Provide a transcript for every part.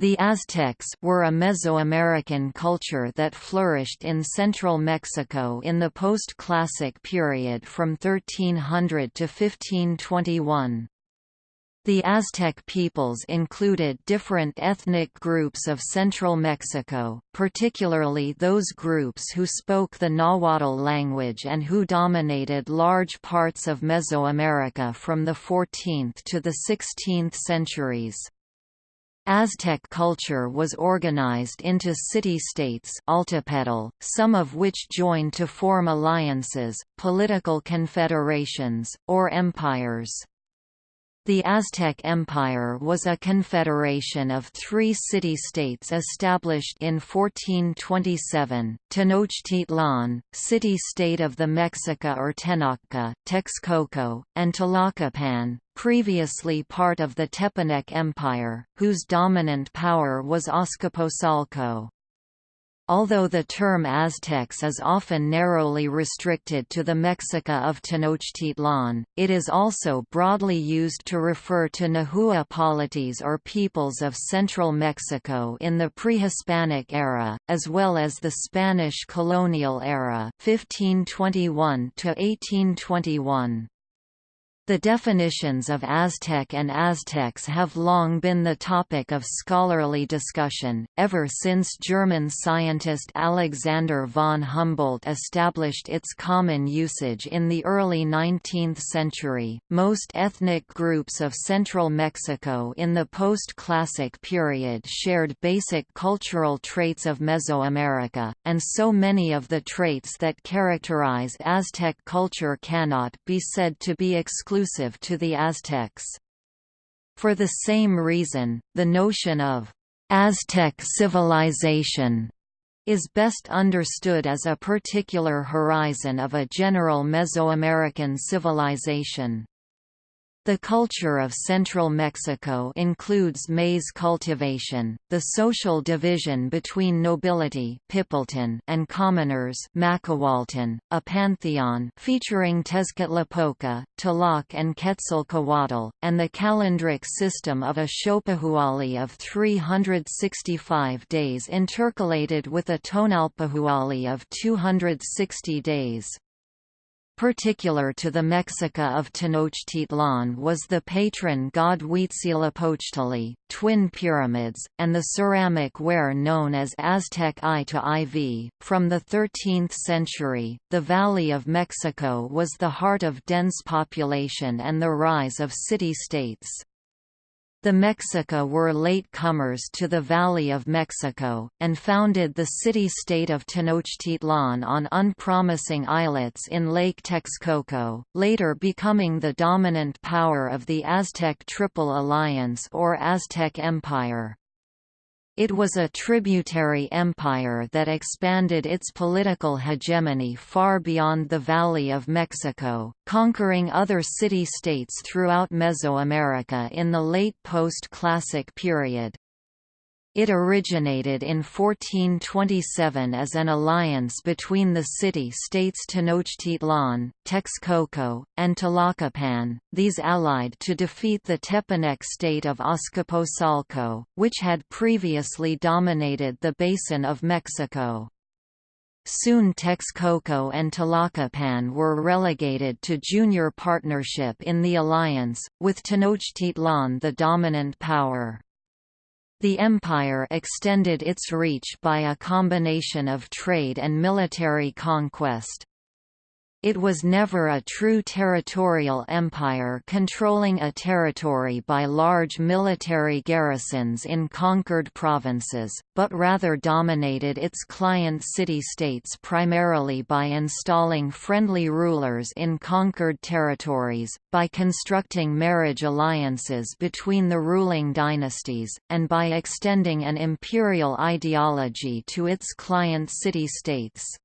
The Aztecs were a Mesoamerican culture that flourished in central Mexico in the post-classic period from 1300 to 1521. The Aztec peoples included different ethnic groups of central Mexico, particularly those groups who spoke the Nahuatl language and who dominated large parts of Mesoamerica from the 14th to the 16th centuries. Aztec culture was organized into city-states some of which joined to form alliances, political confederations, or empires. The Aztec Empire was a confederation of three city-states established in 1427, Tenochtitlan, city-state of the Mexica or Tenochca, Texcoco, and Tlacopan, previously part of the Tepanec Empire, whose dominant power was Azcapotzalco. Although the term Aztecs is often narrowly restricted to the Mexica of Tenochtitlan, it is also broadly used to refer to Nahua polities or peoples of central Mexico in the pre-Hispanic era, as well as the Spanish colonial era 1521 -1821. The definitions of Aztec and Aztecs have long been the topic of scholarly discussion, ever since German scientist Alexander von Humboldt established its common usage in the early 19th century. Most ethnic groups of central Mexico in the post classic period shared basic cultural traits of Mesoamerica, and so many of the traits that characterize Aztec culture cannot be said to be exclusive exclusive to the Aztecs. For the same reason, the notion of Aztec civilization is best understood as a particular horizon of a general Mesoamerican civilization. The culture of central Mexico includes maize cultivation, the social division between nobility and commoners a pantheon featuring Tezcatlipoca, Tlaloc and Quetzalcoatl, and the calendric system of a Xiuhpohualli of 365 days intercalated with a Tonalpohualli of 260 days. Particular to the Mexica of Tenochtitlan was the patron god Huitzilopochtli, twin pyramids, and the ceramic ware known as Aztec I to IV. From the 13th century, the Valley of Mexico was the heart of dense population and the rise of city-states. The Mexica were late comers to the Valley of Mexico, and founded the city-state of Tenochtitlan on unpromising islets in Lake Texcoco, later becoming the dominant power of the Aztec Triple Alliance or Aztec Empire. It was a tributary empire that expanded its political hegemony far beyond the Valley of Mexico, conquering other city-states throughout Mesoamerica in the late post-classic period. It originated in 1427 as an alliance between the city-states Tenochtitlan, Texcoco, and Tlacopan, these allied to defeat the Tepanec state of Azcapotzalco, which had previously dominated the basin of Mexico. Soon Texcoco and Tlacopan were relegated to junior partnership in the alliance, with Tenochtitlan the dominant power. The empire extended its reach by a combination of trade and military conquest. It was never a true territorial empire controlling a territory by large military garrisons in conquered provinces, but rather dominated its client city-states primarily by installing friendly rulers in conquered territories, by constructing marriage alliances between the ruling dynasties, and by extending an imperial ideology to its client city-states.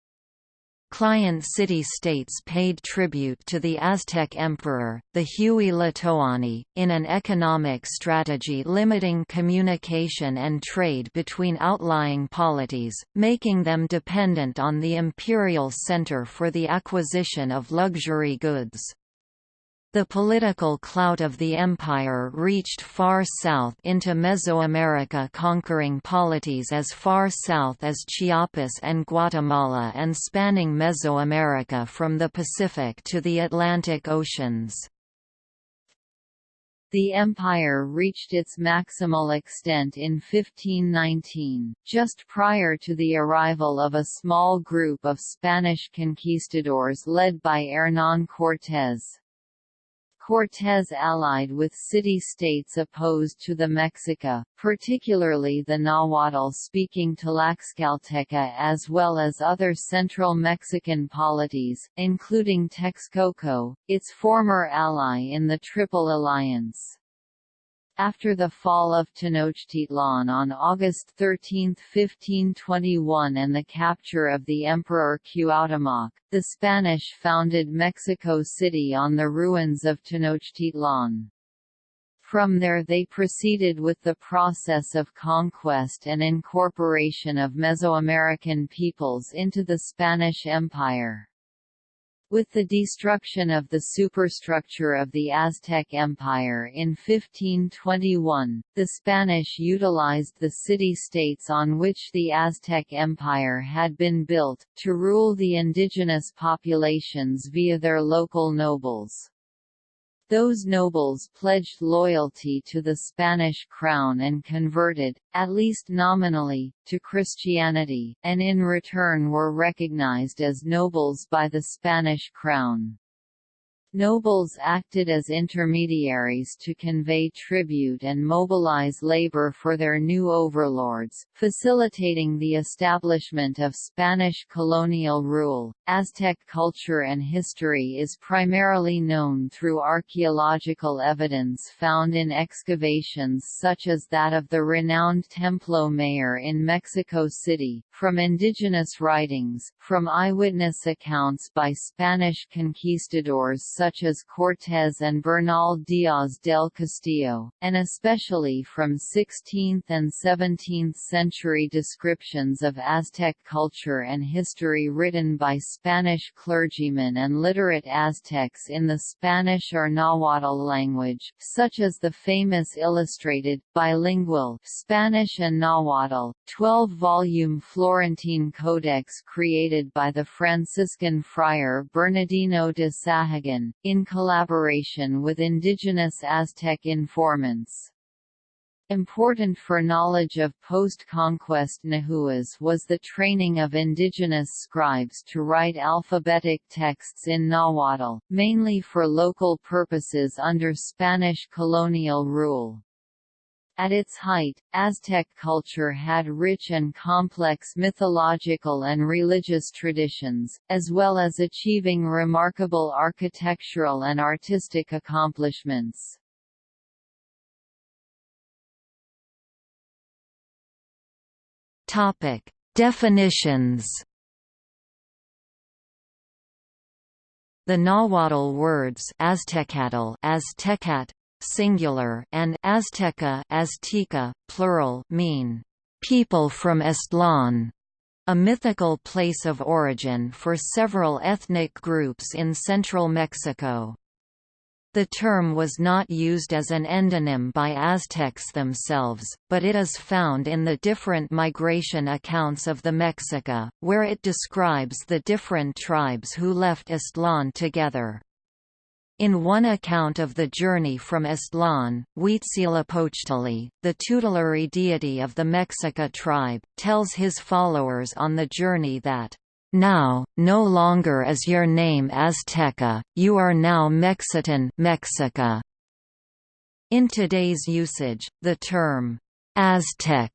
Client city-states paid tribute to the Aztec emperor, the Huey Tlatoani, in an economic strategy limiting communication and trade between outlying polities, making them dependent on the imperial center for the acquisition of luxury goods. The political clout of the empire reached far south into Mesoamerica conquering polities as far south as Chiapas and Guatemala and spanning Mesoamerica from the Pacific to the Atlantic Oceans. The empire reached its maximal extent in 1519, just prior to the arrival of a small group of Spanish conquistadors led by Hernán Cortés. Cortés allied with city-states opposed to the Mexica, particularly the Nahuatl-speaking Tlaxcalteca as well as other central Mexican polities, including Texcoco, its former ally in the Triple Alliance. After the fall of Tenochtitlan on August 13, 1521 and the capture of the Emperor Cuauhtémoc, the Spanish founded Mexico City on the ruins of Tenochtitlan. From there they proceeded with the process of conquest and incorporation of Mesoamerican peoples into the Spanish Empire. With the destruction of the superstructure of the Aztec Empire in 1521, the Spanish utilized the city-states on which the Aztec Empire had been built, to rule the indigenous populations via their local nobles. Those nobles pledged loyalty to the Spanish crown and converted, at least nominally, to Christianity, and in return were recognized as nobles by the Spanish crown. Nobles acted as intermediaries to convey tribute and mobilize labor for their new overlords, facilitating the establishment of Spanish colonial rule. Aztec culture and history is primarily known through archaeological evidence found in excavations such as that of the renowned Templo Mayor in Mexico City, from indigenous writings, from eyewitness accounts by Spanish conquistadors such as Cortés and Bernal Díaz del Castillo, and especially from 16th and 17th century descriptions of Aztec culture and history written by Spanish clergymen and literate Aztecs in the Spanish or Nahuatl language, such as the famous illustrated, bilingual Spanish and Nahuatl, 12-volume Florentine Codex created by the Franciscan friar Bernardino de Sahagun, in collaboration with indigenous Aztec informants. Important for knowledge of post-conquest Nahuas was the training of indigenous scribes to write alphabetic texts in Nahuatl, mainly for local purposes under Spanish colonial rule. At its height, Aztec culture had rich and complex mythological and religious traditions, as well as achieving remarkable architectural and artistic accomplishments. Topic: Definitions. The Nahuatl words Aztecatl, Aztecat, singular, and Azteca, Azteca, plural, mean people from Aztlán, a mythical place of origin for several ethnic groups in central Mexico. The term was not used as an endonym by Aztecs themselves, but it is found in the different migration accounts of the Mexica, where it describes the different tribes who left Aztlán together. In one account of the journey from Aztlán, Huitzilopochtli, the tutelary deity of the Mexica tribe, tells his followers on the journey that now, no longer is your name Azteca, you are now Mexitan Mexica. In today's usage, the term Aztec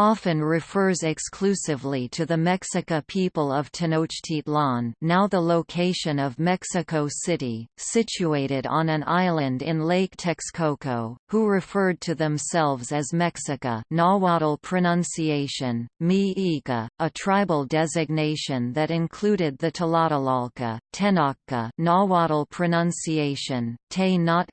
often refers exclusively to the Mexica people of Tenochtitlan now the location of Mexico City, situated on an island in Lake Texcoco, who referred to themselves as Mexica Nahuatl pronunciation, Mi a tribal designation that included the Tlatelolca, Tenochca Nahuatl pronunciation, Te Not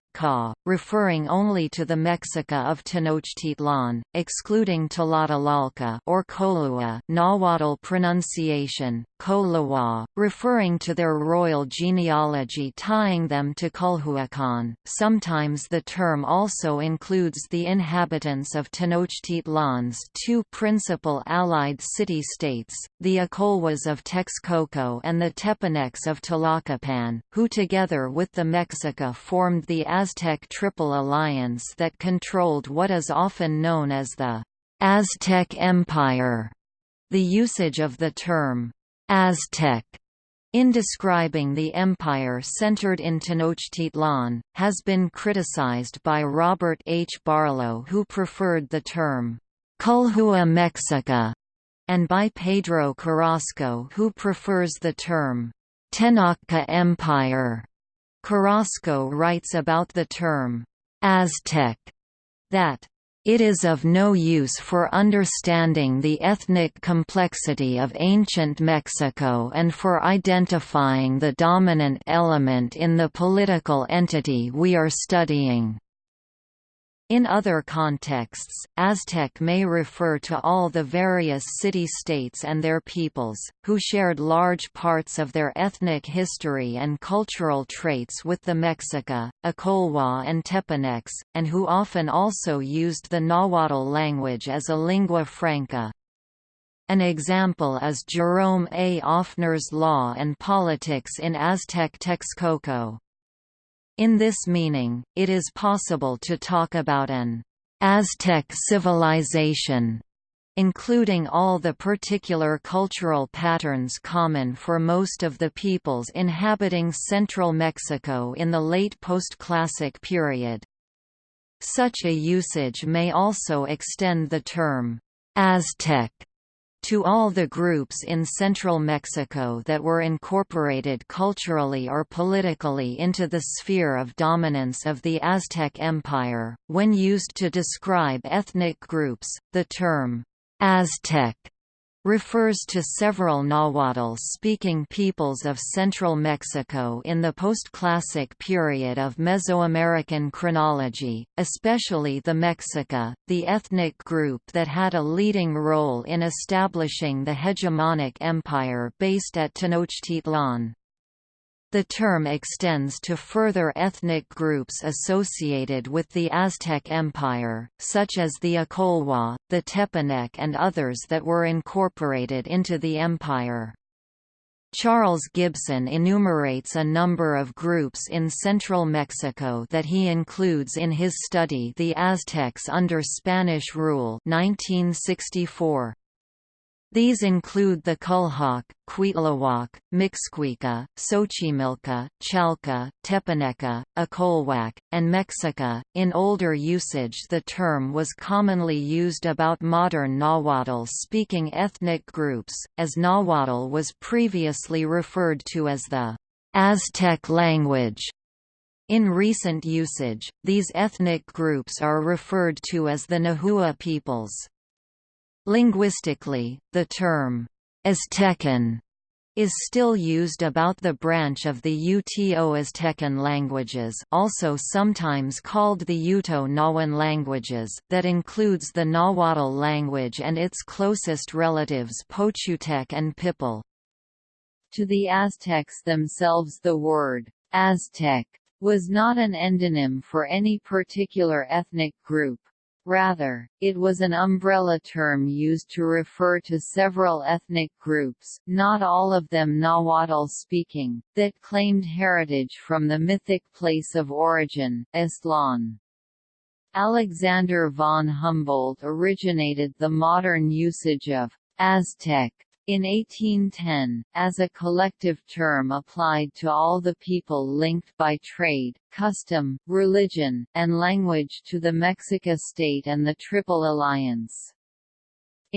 Referring only to the Mexica of Tenochtitlan, excluding Tlatelolca or Kolua Nahuatl pronunciation, Kolawa, referring to their royal genealogy tying them to Culhuacan. Sometimes the term also includes the inhabitants of Tenochtitlan's two principal allied city-states, the Acolhuas of Texcoco and the Tepanecs of Tlacopan, who together with the Mexica formed the Aztec Triple Alliance that controlled what is often known as the Aztec Empire. The usage of the term Aztec in describing the empire centered in Tenochtitlan, has been criticized by Robert H. Barlow who preferred the term Culhua Mexica, and by Pedro Carrasco who prefers the term Tenochca Empire. Carrasco writes about the term Aztec that it is of no use for understanding the ethnic complexity of ancient Mexico and for identifying the dominant element in the political entity we are studying. In other contexts, Aztec may refer to all the various city-states and their peoples, who shared large parts of their ethnic history and cultural traits with the Mexica, Acolhua and Tepanecs, and who often also used the Nahuatl language as a lingua franca. An example is Jerome A. Offner's Law and Politics in Aztec Texcoco. In this meaning, it is possible to talk about an Aztec civilization including all the particular cultural patterns common for most of the peoples inhabiting central Mexico in the late post-classic period. Such a usage may also extend the term Aztec to all the groups in central Mexico that were incorporated culturally or politically into the sphere of dominance of the Aztec Empire. When used to describe ethnic groups, the term Aztec refers to several Nahuatl-speaking peoples of central Mexico in the post-classic period of Mesoamerican chronology, especially the Mexica, the ethnic group that had a leading role in establishing the hegemonic empire based at Tenochtitlan. The term extends to further ethnic groups associated with the Aztec Empire, such as the Acolhua, the Tepanec and others that were incorporated into the empire. Charles Gibson enumerates a number of groups in central Mexico that he includes in his study The Aztecs under Spanish Rule 1964. These include the Culhuaque, Cuitlahuac, Mixquica, Xochimilca, Chalca, Tepaneca, Acolhuac, and Mexica. In older usage, the term was commonly used about modern Nahuatl speaking ethnic groups, as Nahuatl was previously referred to as the Aztec language. In recent usage, these ethnic groups are referred to as the Nahua peoples. Linguistically, the term Aztecan is still used about the branch of the Uto-Aztecan languages also sometimes called the Uto-Nahuan languages that includes the Nahuatl language and its closest relatives Pochutec and Pipil. To the Aztecs themselves the word Aztec was not an endonym for any particular ethnic group, Rather, it was an umbrella term used to refer to several ethnic groups, not all of them Nahuatl-speaking, that claimed heritage from the mythic place of origin, Aztlan. Alexander von Humboldt originated the modern usage of Aztec in 1810, as a collective term applied to all the people linked by trade, custom, religion, and language to the Mexica state and the Triple Alliance.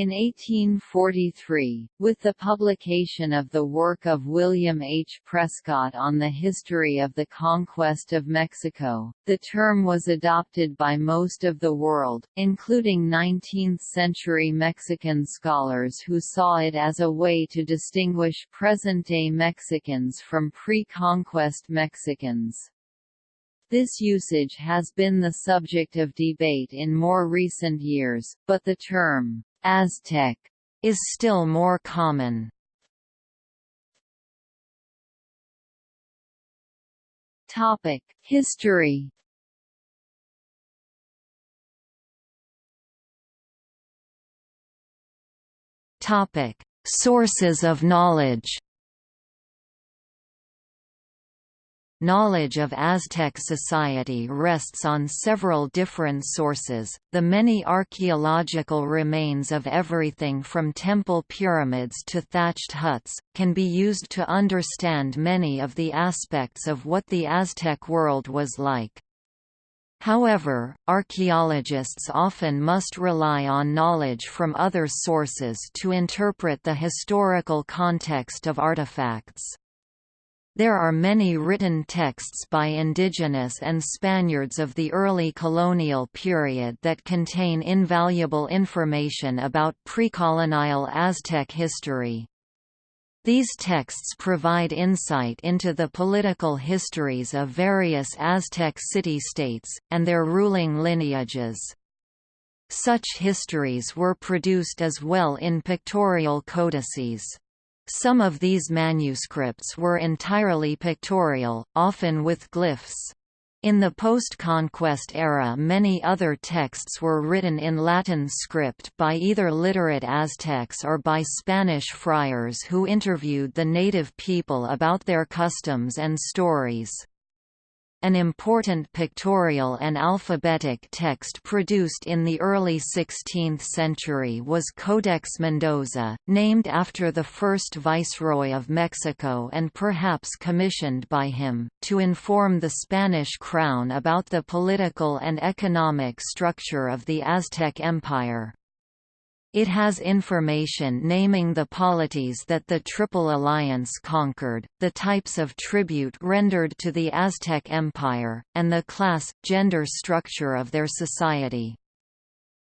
In 1843, with the publication of the work of William H. Prescott on the history of the conquest of Mexico, the term was adopted by most of the world, including 19th-century Mexican scholars who saw it as a way to distinguish present-day Mexicans from pre-conquest Mexicans. This usage has been the subject of debate in more recent years, but the term, Aztec, is still more common. Topic: History Topic: Sources of knowledge Knowledge of Aztec society rests on several different sources. The many archaeological remains of everything from temple pyramids to thatched huts can be used to understand many of the aspects of what the Aztec world was like. However, archaeologists often must rely on knowledge from other sources to interpret the historical context of artifacts. There are many written texts by indigenous and Spaniards of the early colonial period that contain invaluable information about pre-colonial Aztec history. These texts provide insight into the political histories of various Aztec city-states, and their ruling lineages. Such histories were produced as well in pictorial codices. Some of these manuscripts were entirely pictorial, often with glyphs. In the post-conquest era many other texts were written in Latin script by either literate Aztecs or by Spanish friars who interviewed the native people about their customs and stories. An important pictorial and alphabetic text produced in the early 16th century was Codex Mendoza, named after the first viceroy of Mexico and perhaps commissioned by him, to inform the Spanish crown about the political and economic structure of the Aztec Empire. It has information naming the polities that the Triple Alliance conquered, the types of tribute rendered to the Aztec Empire, and the class, gender structure of their society.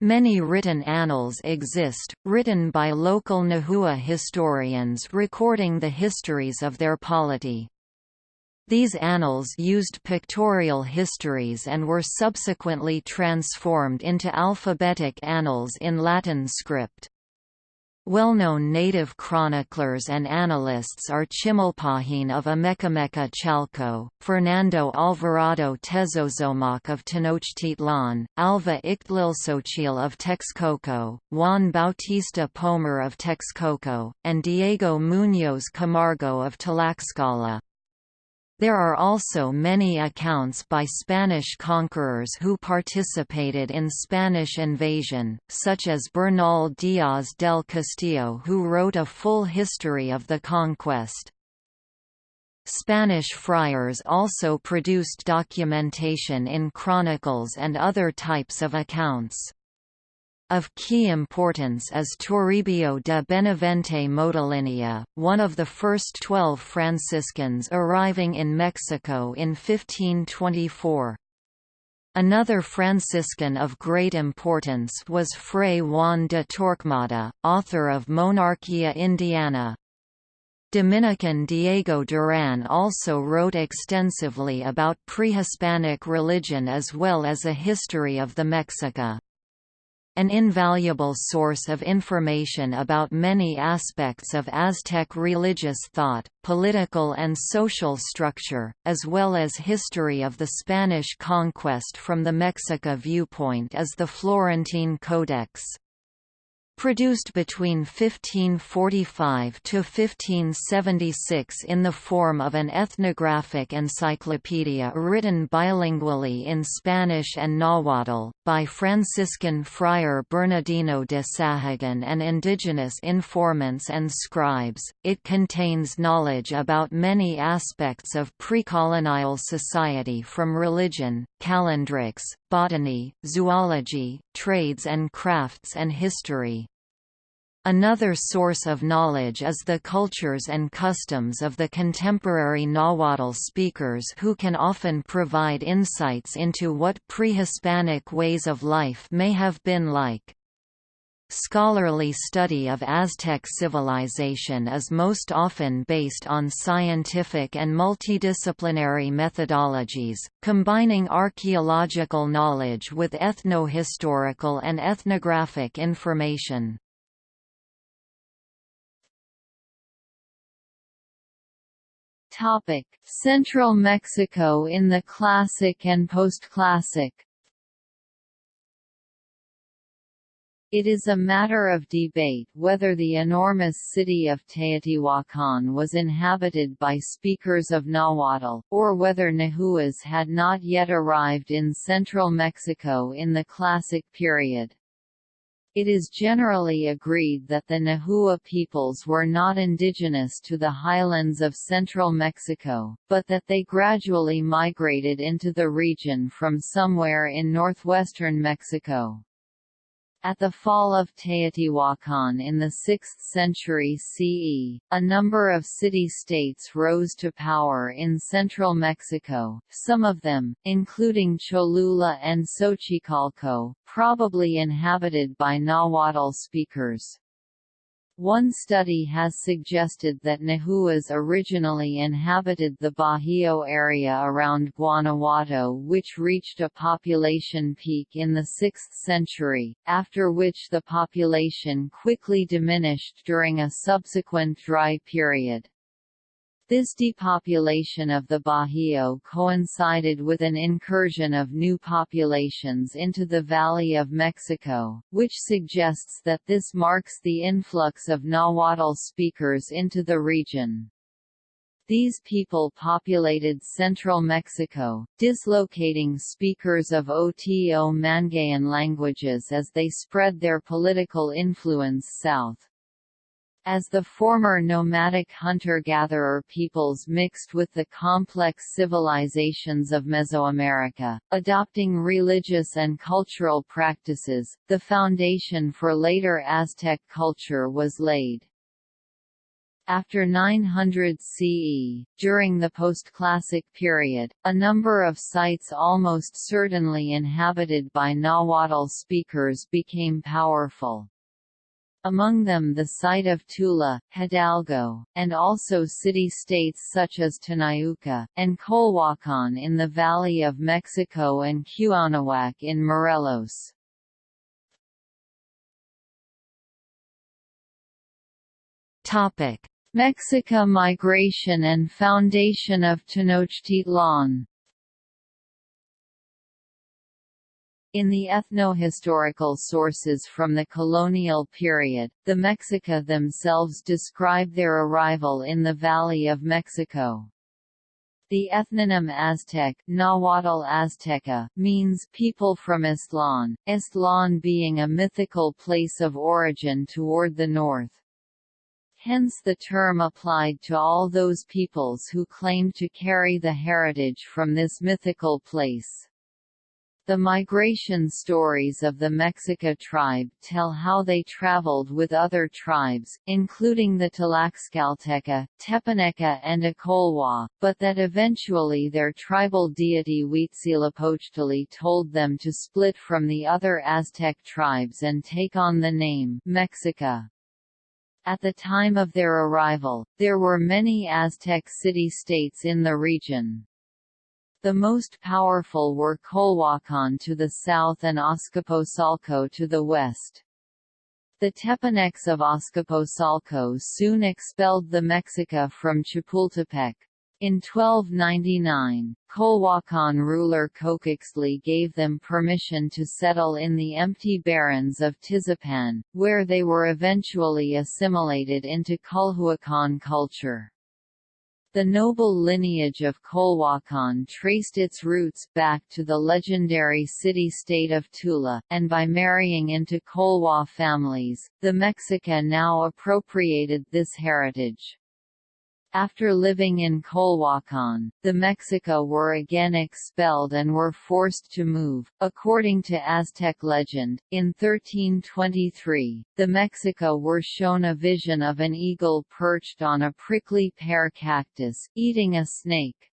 Many written annals exist, written by local Nahua historians recording the histories of their polity. These annals used pictorial histories and were subsequently transformed into alphabetic annals in Latin script. Well-known native chroniclers and annalists are Chimalpahin of Amecameca Chalco, Fernando Alvarado Tezozomoc of Tenochtitlan, Alva Ixtlilxochitl of Texcoco, Juan Bautista Pomar of Texcoco, and Diego Muñoz Camargo of Tlaxcala. There are also many accounts by Spanish conquerors who participated in Spanish invasion, such as Bernal Díaz del Castillo who wrote a full history of the conquest. Spanish friars also produced documentation in chronicles and other types of accounts. Of key importance is Toribio de Benavente Motolinia, one of the first twelve Franciscans arriving in Mexico in 1524. Another Franciscan of great importance was Fray Juan de Torquemada, author of Monarchia Indiana. Dominican Diego Duran also wrote extensively about pre-Hispanic religion as well as a history of the Mexica an invaluable source of information about many aspects of Aztec religious thought, political and social structure, as well as history of the Spanish conquest from the Mexica viewpoint is the Florentine Codex. Produced between 1545 to 1576 in the form of an ethnographic encyclopedia written bilingually in Spanish and Nahuatl, by Franciscan friar Bernardino de Sahagun and indigenous informants and scribes, it contains knowledge about many aspects of pre-colonial society from religion, calendrics, botany, zoology, trades and crafts and history. Another source of knowledge is the cultures and customs of the contemporary Nahuatl speakers who can often provide insights into what pre-Hispanic ways of life may have been like. Scholarly study of Aztec civilization is most often based on scientific and multidisciplinary methodologies, combining archaeological knowledge with ethnohistorical and ethnographic information. Central Mexico in the Classic and Postclassic It is a matter of debate whether the enormous city of Teotihuacan was inhabited by speakers of Nahuatl, or whether Nahuas had not yet arrived in central Mexico in the Classic period. It is generally agreed that the Nahua peoples were not indigenous to the highlands of central Mexico, but that they gradually migrated into the region from somewhere in northwestern Mexico. At the fall of Teotihuacan in the 6th century CE, a number of city-states rose to power in central Mexico, some of them, including Cholula and Xochicalco, probably inhabited by Nahuatl speakers. One study has suggested that Nahuas originally inhabited the Bajío area around Guanajuato which reached a population peak in the 6th century, after which the population quickly diminished during a subsequent dry period. This depopulation of the Bajío coincided with an incursion of new populations into the Valley of Mexico, which suggests that this marks the influx of Nahuatl speakers into the region. These people populated central Mexico, dislocating speakers of Oto-Manguean languages as they spread their political influence south. As the former nomadic hunter-gatherer peoples mixed with the complex civilizations of Mesoamerica, adopting religious and cultural practices, the foundation for later Aztec culture was laid. After 900 CE, during the postclassic period, a number of sites almost certainly inhabited by Nahuatl speakers became powerful among them the site of Tula, Hidalgo, and also city-states such as Tenayuca, and Colhuacan in the Valley of Mexico and Cuauhnahuac in Morelos. Mexica migration and foundation of Tenochtitlan In the ethnohistorical sources from the colonial period, the Mexica themselves describe their arrival in the Valley of Mexico. The ethnonym Aztec Nahuatl Azteca, means people from Aztlán, Aztlán being a mythical place of origin toward the north. Hence the term applied to all those peoples who claimed to carry the heritage from this mythical place. The migration stories of the Mexica tribe tell how they traveled with other tribes, including the Tlaxcalteca, Tepaneca and Acolhua, but that eventually their tribal deity Huitzilopochtli told them to split from the other Aztec tribes and take on the name Mexica. At the time of their arrival, there were many Aztec city-states in the region. The most powerful were Colhuacan to the south and Azcapotzalco to the west. The Tepanecs of Azcapotzalco soon expelled the Mexica from Chapultepec. In 1299, Colhuacan ruler Coxcoxtli gave them permission to settle in the empty barrens of Tizapan, where they were eventually assimilated into Culhuacan culture. The noble lineage of Colhuacan traced its roots back to the legendary city-state of Tula, and by marrying into Colhua families, the Mexica now appropriated this heritage. After living in Colhuacan, the Mexica were again expelled and were forced to move. According to Aztec legend, in 1323, the Mexica were shown a vision of an eagle perched on a prickly pear cactus, eating a snake.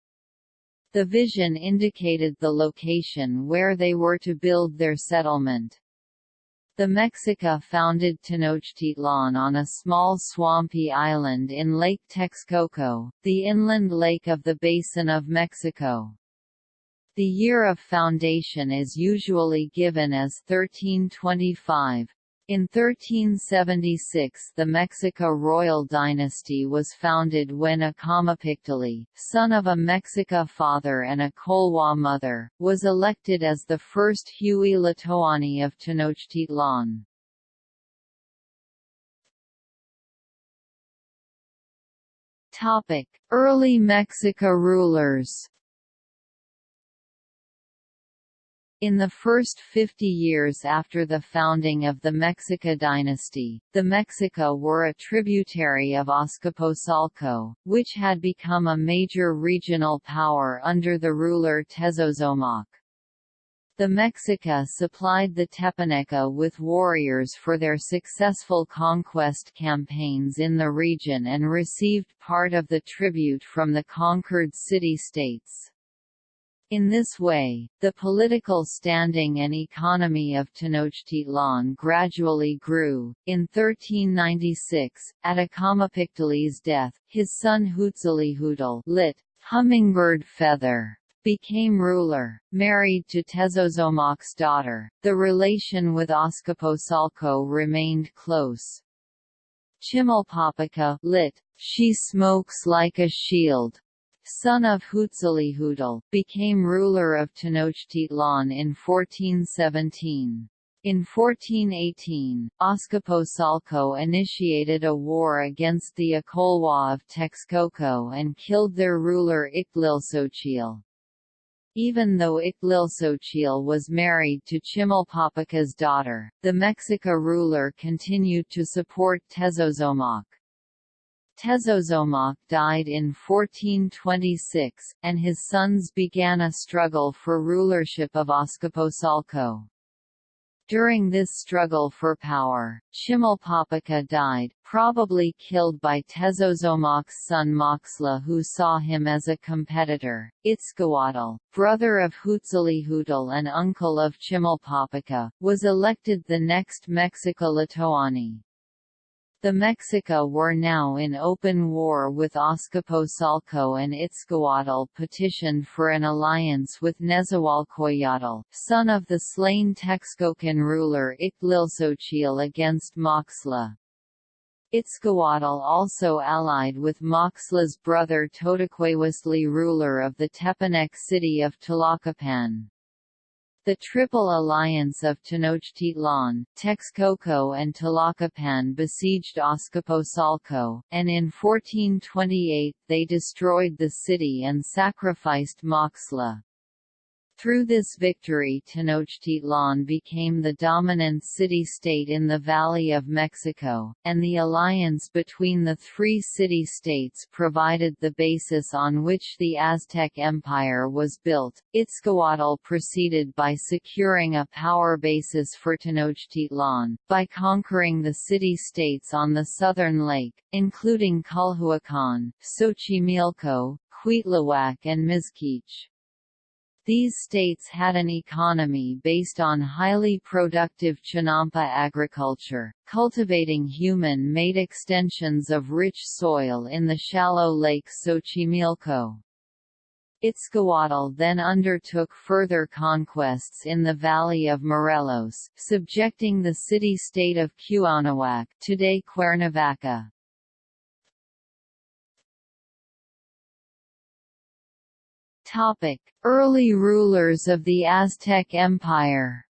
The vision indicated the location where they were to build their settlement. The Mexica founded Tenochtitlan on a small swampy island in Lake Texcoco, the inland lake of the Basin of Mexico. The year of foundation is usually given as 1325. In 1376 the Mexica royal dynasty was founded when Acamapichtli, son of a Mexica father and a Colhua mother, was elected as the first Huey Tlatoani of Tenochtitlan. Early Mexica rulers In the first 50 years after the founding of the Mexica dynasty, the Mexica were a tributary of Azcapotzalco, which had become a major regional power under the ruler Tezozomoc. The Mexica supplied the Tepaneca with warriors for their successful conquest campaigns in the region and received part of the tribute from the conquered city-states. In this way, the political standing and economy of Tenochtitlan gradually grew. In 1396, at Acamapichtli's death, his son Huitzilihuitl lit. Hummingbird Feather became ruler, married to Tezozomoc's daughter. The relation with Azcapotzalco remained close. Chimalpopoca lit. She smokes like a shield son of Huitzilihuitl, became ruler of Tenochtitlan in 1417. In 1418, Azcapotzalco initiated a war against the Acolhua of Texcoco and killed their ruler Ixtlilxochitl. Even though Ixtlilxochitl was married to Chimalpopoca's daughter, the Mexica ruler continued to support Tezozomoc. Tezozomoc died in 1426, and his sons began a struggle for rulership of Azcapotzalco. During this struggle for power, Chimalpopoca died, probably killed by Tezozomoc's son Moxla who saw him as a competitor. Itzcoatl, brother of Huitzilihuitl and uncle of Chimalpopoca, was elected the next Mexica-Tlatoani. The Mexica were now in open war with Azcapotzalco and Itzcoatl petitioned for an alliance with Nezahualcoyotl, son of the slain Texcocan ruler Ixtlilxochitl against Moxtla. Itzcoatl also allied with Moxtla's brother Totoquihuaztli ruler of the Tepanec city of Tlacopan. The Triple Alliance of Tenochtitlan, Texcoco and Tlacopan besieged Azcapotzalco, and in 1428 they destroyed the city and sacrificed Moxtla. Through this victory Tenochtitlan became the dominant city-state in the Valley of Mexico, and the alliance between the three city-states provided the basis on which the Aztec Empire was built. Itzcoatl proceeded by securing a power basis for Tenochtitlan, by conquering the city-states on the southern lake, including Culhuacan, Xochimilco, Cuitlahuac and Mixquiche. These states had an economy based on highly productive Chinampa agriculture, cultivating human-made extensions of rich soil in the shallow lake Xochimilco. Itzcoatl then undertook further conquests in the valley of Morelos, subjecting the city-state of Cuauhnahuac today Cuernavaca. Topic: Early rulers of the Aztec Empire.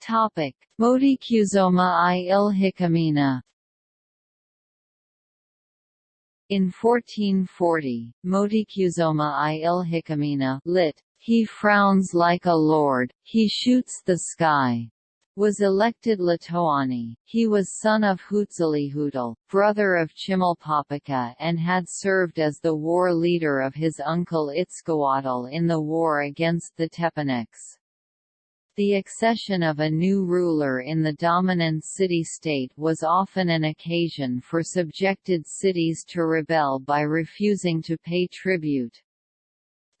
Topic: Moticuzoma i Ilhuicamina. In 1440, Moticuzoma i Ilhuicamina lit. He frowns like a lord, he shoots the sky was elected Tlatoani. He was son of Huitzilihuitl, brother of Chimalpopoca and had served as the war leader of his uncle Itzcoatl in the war against the Tepanecs. The accession of a new ruler in the dominant city-state was often an occasion for subjected cities to rebel by refusing to pay tribute.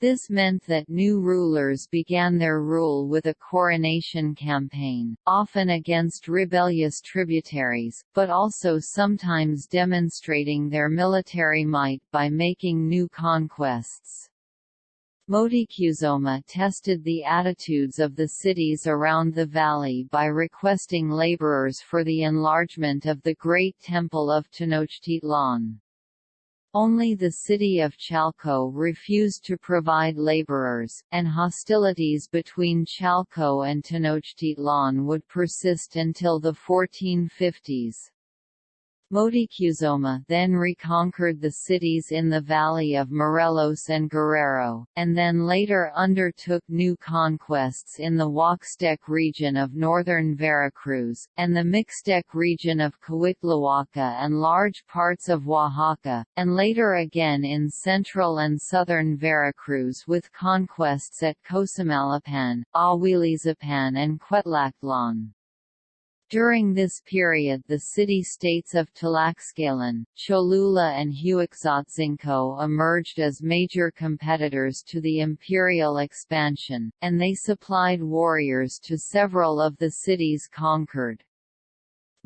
This meant that new rulers began their rule with a coronation campaign, often against rebellious tributaries, but also sometimes demonstrating their military might by making new conquests. Motikuzoma tested the attitudes of the cities around the valley by requesting laborers for the enlargement of the Great Temple of Tenochtitlan. Only the city of Chalco refused to provide laborers, and hostilities between Chalco and Tenochtitlan would persist until the 1450s. Motecuzoma then reconquered the cities in the valley of Morelos and Guerrero, and then later undertook new conquests in the Huaxtec region of northern Veracruz, and the Mixtec region of Coixtlahuaca and large parts of Oaxaca, and later again in central and southern Veracruz with conquests at Cosamaloapan, Ahuilizapan and Cuetlaxtlan. During this period the city-states of Tlaxcalan, Cholula and Huexotzinco emerged as major competitors to the imperial expansion, and they supplied warriors to several of the cities conquered.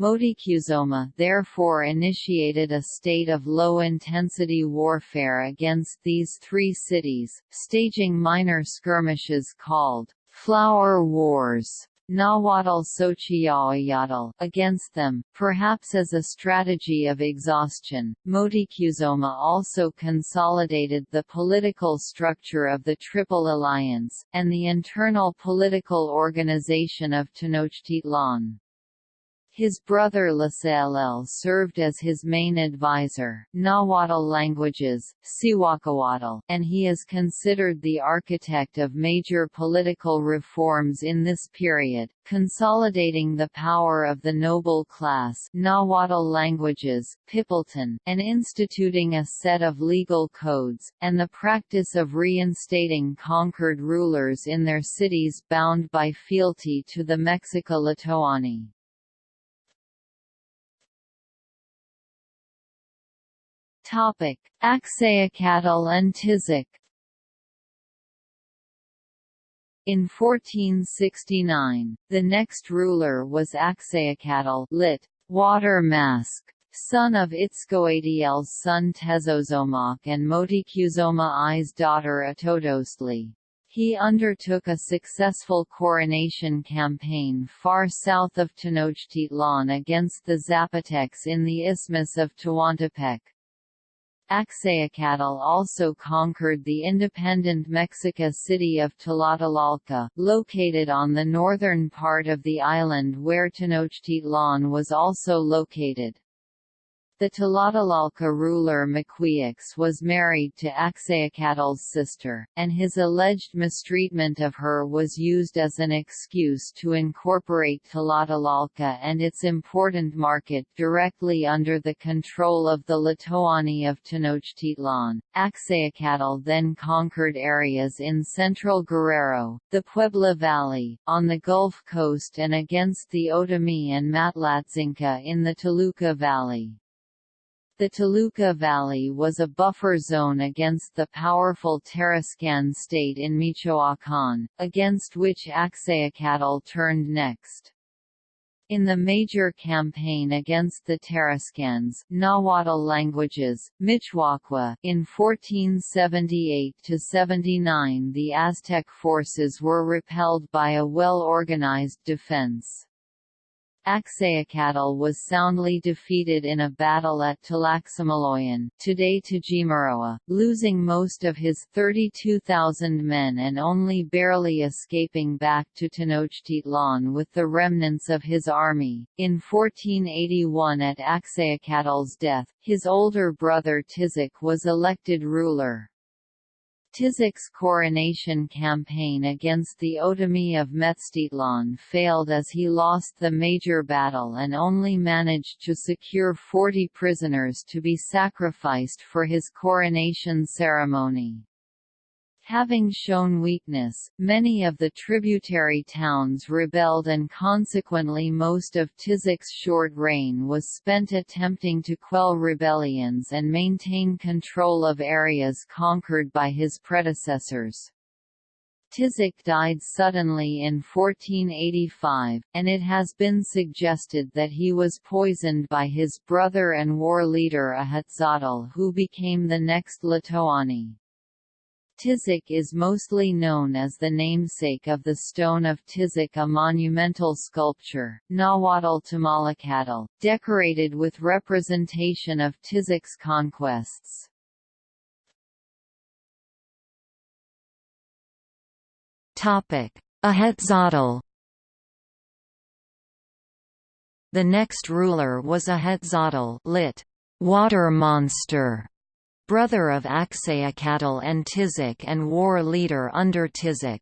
Motecuzoma therefore initiated a state of low-intensity warfare against these three cities, staging minor skirmishes called «flower wars» Nahuatl Xochiyaoyotl against them, perhaps as a strategy of exhaustion. Motecuzoma also consolidated the political structure of the Triple Alliance, and the internal political organization of Tenochtitlan. His brother Tlacaelel served as his main advisor Nahuatl languages, Cihuacoatl, and he is considered the architect of major political reforms in this period, consolidating the power of the noble class Nahuatl languages, Pipiltin, and instituting a set of legal codes, and the practice of reinstating conquered rulers in their cities bound by fealty to the Mexica-Tlatoani. Topic: Axayacatl and Tizoc. In 1469, the next ruler was Axayacatl lit. Water Mask, son of Itzcoatl's son Tezozomoc and Motecuzoma I's daughter Atotoztli. He undertook a successful coronation campaign far south of Tenochtitlan against the Zapotecs in the Isthmus of Tehuantepec. Axayacatl also conquered the independent Mexica city of Tlatelolco, located on the northern part of the island where Tenochtitlan was also located. The Tlatelolco ruler Moquihuix was married to Axayacatl's sister, and his alleged mistreatment of her was used as an excuse to incorporate Tlatelolco and its important market directly under the control of the Tlatoani of Tenochtitlan. Axayacatl then conquered areas in central Guerrero, the Puebla Valley, on the Gulf Coast and against the Otomi and Matlatzinca in the Toluca Valley. The Toluca Valley was a buffer zone against the powerful Tarascan state in Michoacán, against which Axayacatl turned next. In the major campaign against the Tarascans Nahuatl languages, Michoacua, in 1478–79 the Aztec forces were repelled by a well-organized defense. Axayacatl was soundly defeated in a battle at Tlaxamaloyan today Tajimaroa, losing most of his 32,000 men and only barely escaping back to Tenochtitlan with the remnants of his army. In 1481 at Axayacatl's death, his older brother Tizoc was elected ruler. Tizoc's coronation campaign against the Otomi of Metztitlan failed as he lost the major battle and only managed to secure 40 prisoners to be sacrificed for his coronation ceremony. Having shown weakness, many of the tributary towns rebelled and consequently most of Tizoc's short reign was spent attempting to quell rebellions and maintain control of areas conquered by his predecessors. Tizoc died suddenly in 1485, and it has been suggested that he was poisoned by his brother and war leader Ahuitzotl who became the next Tlatoani. Tizoc is mostly known as the namesake of the Stone of Tizoc a monumental sculpture, Nahuatl Temalacatl, decorated with representation of Tizoc's conquests. Ahuitzotl The next ruler was Ahuitzotl lit. Water monster brother of Axayacatl and Tizoc and war leader under Tizoc.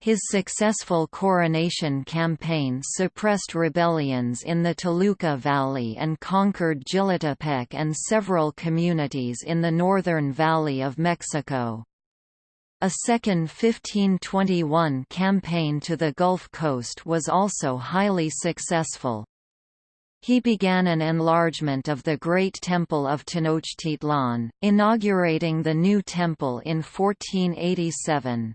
His successful coronation campaign suppressed rebellions in the Toluca Valley and conquered Jilotepec and several communities in the northern valley of Mexico. A second 1521 campaign to the Gulf Coast was also highly successful. He began an enlargement of the Great Temple of Tenochtitlan, inaugurating the new temple in 1487.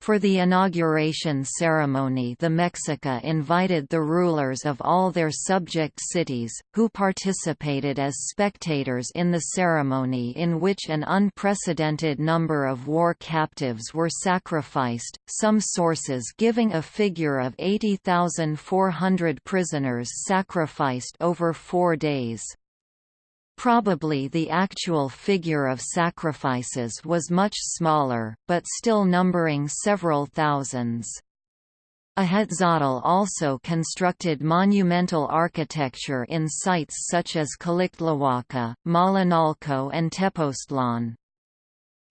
For the inauguration ceremony the Mexica invited the rulers of all their subject cities, who participated as spectators in the ceremony in which an unprecedented number of war captives were sacrificed, some sources giving a figure of 80,400 prisoners sacrificed over four days. Probably the actual figure of sacrifices was much smaller, but still numbering several thousands. Ahuitzotl also constructed monumental architecture in sites such as Calixtlahuaca, Malinalco and Tepoztlan.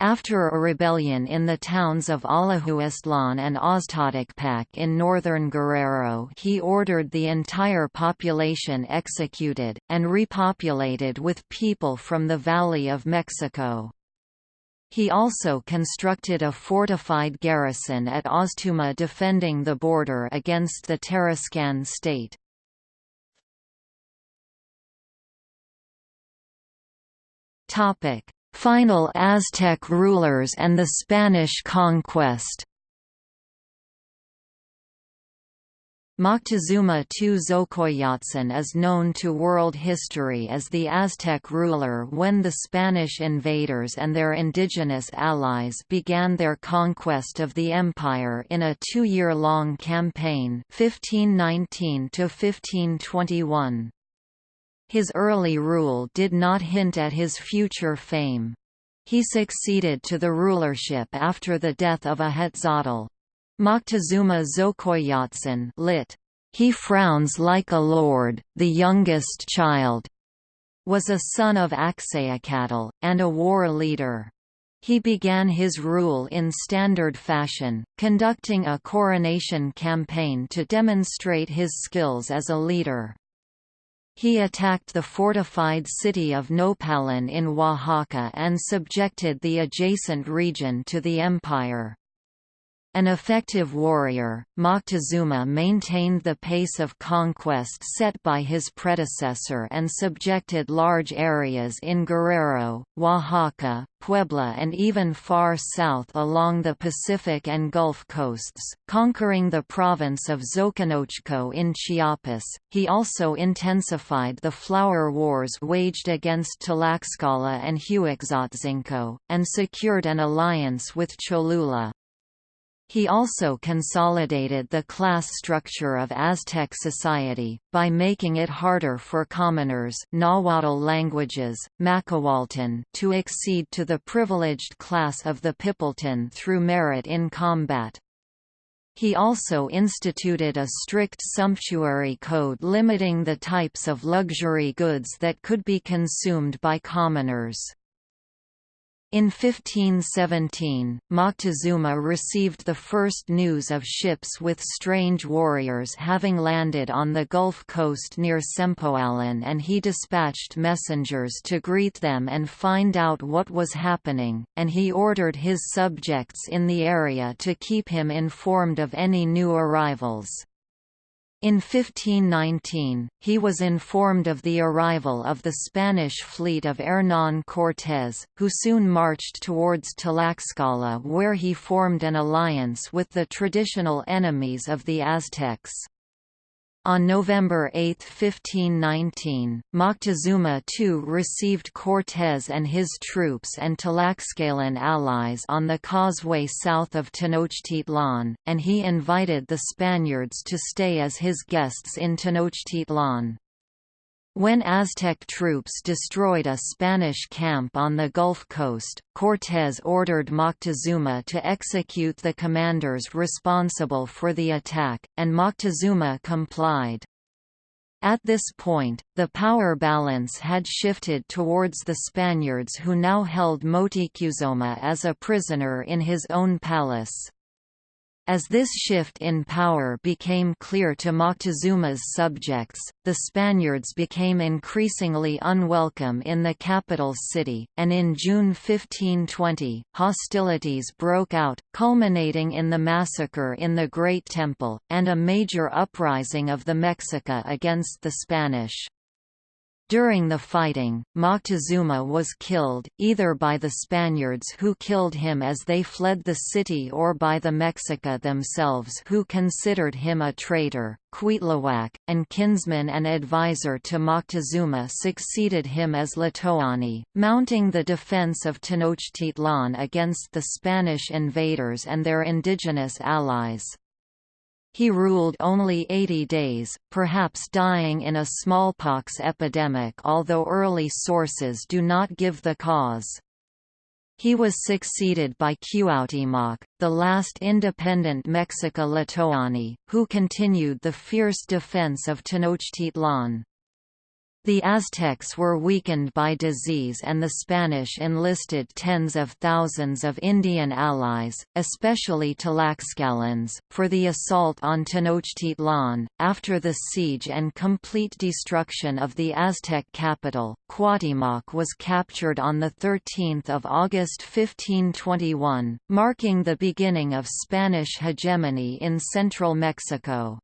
After a rebellion in the towns of Alahuistlan and Oztotecpac in northern Guerrero he ordered the entire population executed, and repopulated with people from the Valley of Mexico. He also constructed a fortified garrison at Oztuma defending the border against the Tarascan state. Topic: Final Aztec rulers and the Spanish conquest Moctezuma II Xocoyotzin is known to world history as the Aztec ruler when the Spanish invaders and their indigenous allies began their conquest of the empire in a two-year-long campaign 1519 -1521. His early rule did not hint at his future fame. He succeeded to the rulership after the death of Ahuitzotl. Moctezuma Xocoyotzin lit. He frowns like a lord, the youngest child, was a son of Axayacatl, and a war leader. He began his rule in standard fashion, conducting a coronation campaign to demonstrate his skills as a leader. He attacked the fortified city of Nopalan in Oaxaca and subjected the adjacent region to the empire. An effective warrior, Moctezuma maintained the pace of conquest set by his predecessor and subjected large areas in Guerrero, Oaxaca, Puebla and even far south along the Pacific and Gulf coasts, conquering the province of Xoconochco in Chiapas. He also intensified the flower wars waged against Tlaxcala and Huexotzinco, and secured an alliance with Cholula. He also consolidated the class structure of Aztec society, by making it harder for commoners Nahuatl languages, Macehualtin to accede to the privileged class of the Pipiltin through merit in combat. He also instituted a strict sumptuary code limiting the types of luxury goods that could be consumed by commoners. In 1517, Moctezuma received the first news of ships with strange warriors having landed on the Gulf coast near Sempoalan and he dispatched messengers to greet them and find out what was happening, and he ordered his subjects in the area to keep him informed of any new arrivals. In 1519, he was informed of the arrival of the Spanish fleet of Hernán Cortés, who soon marched towards Tlaxcala where he formed an alliance with the traditional enemies of the Aztecs. On November 8, 1519, Moctezuma II received Cortés and his troops and Tlaxcalan allies on the causeway south of Tenochtitlan, and he invited the Spaniards to stay as his guests in Tenochtitlan. When Aztec troops destroyed a Spanish camp on the Gulf Coast, Cortés ordered Moctezuma to execute the commanders responsible for the attack, and Moctezuma complied. At this point, the power balance had shifted towards the Spaniards who now held Motecuzoma as a prisoner in his own palace. As this shift in power became clear to Moctezuma's subjects, the Spaniards became increasingly unwelcome in the capital city, and in June 1520, hostilities broke out, culminating in the massacre in the Great Temple, and a major uprising of the Mexica against the Spanish. During the fighting, Moctezuma was killed, either by the Spaniards who killed him as they fled the city or by the Mexica themselves who considered him a traitor. Cuitlahuac, and kinsman and advisor to Moctezuma succeeded him as Tlatoani, mounting the defense of Tenochtitlan against the Spanish invaders and their indigenous allies. He ruled only 80 days, perhaps dying in a smallpox epidemic although early sources do not give the cause. He was succeeded by Cuauhtémoc, the last independent Mexica-Tlatoani, who continued the fierce defense of Tenochtitlan. The Aztecs were weakened by disease and the Spanish enlisted tens of thousands of Indian allies, especially Tlaxcalans, for the assault on Tenochtitlan. After the siege and complete destruction of the Aztec capital, Cuauhtémoc was captured on 13 August 1521, marking the beginning of Spanish hegemony in central Mexico.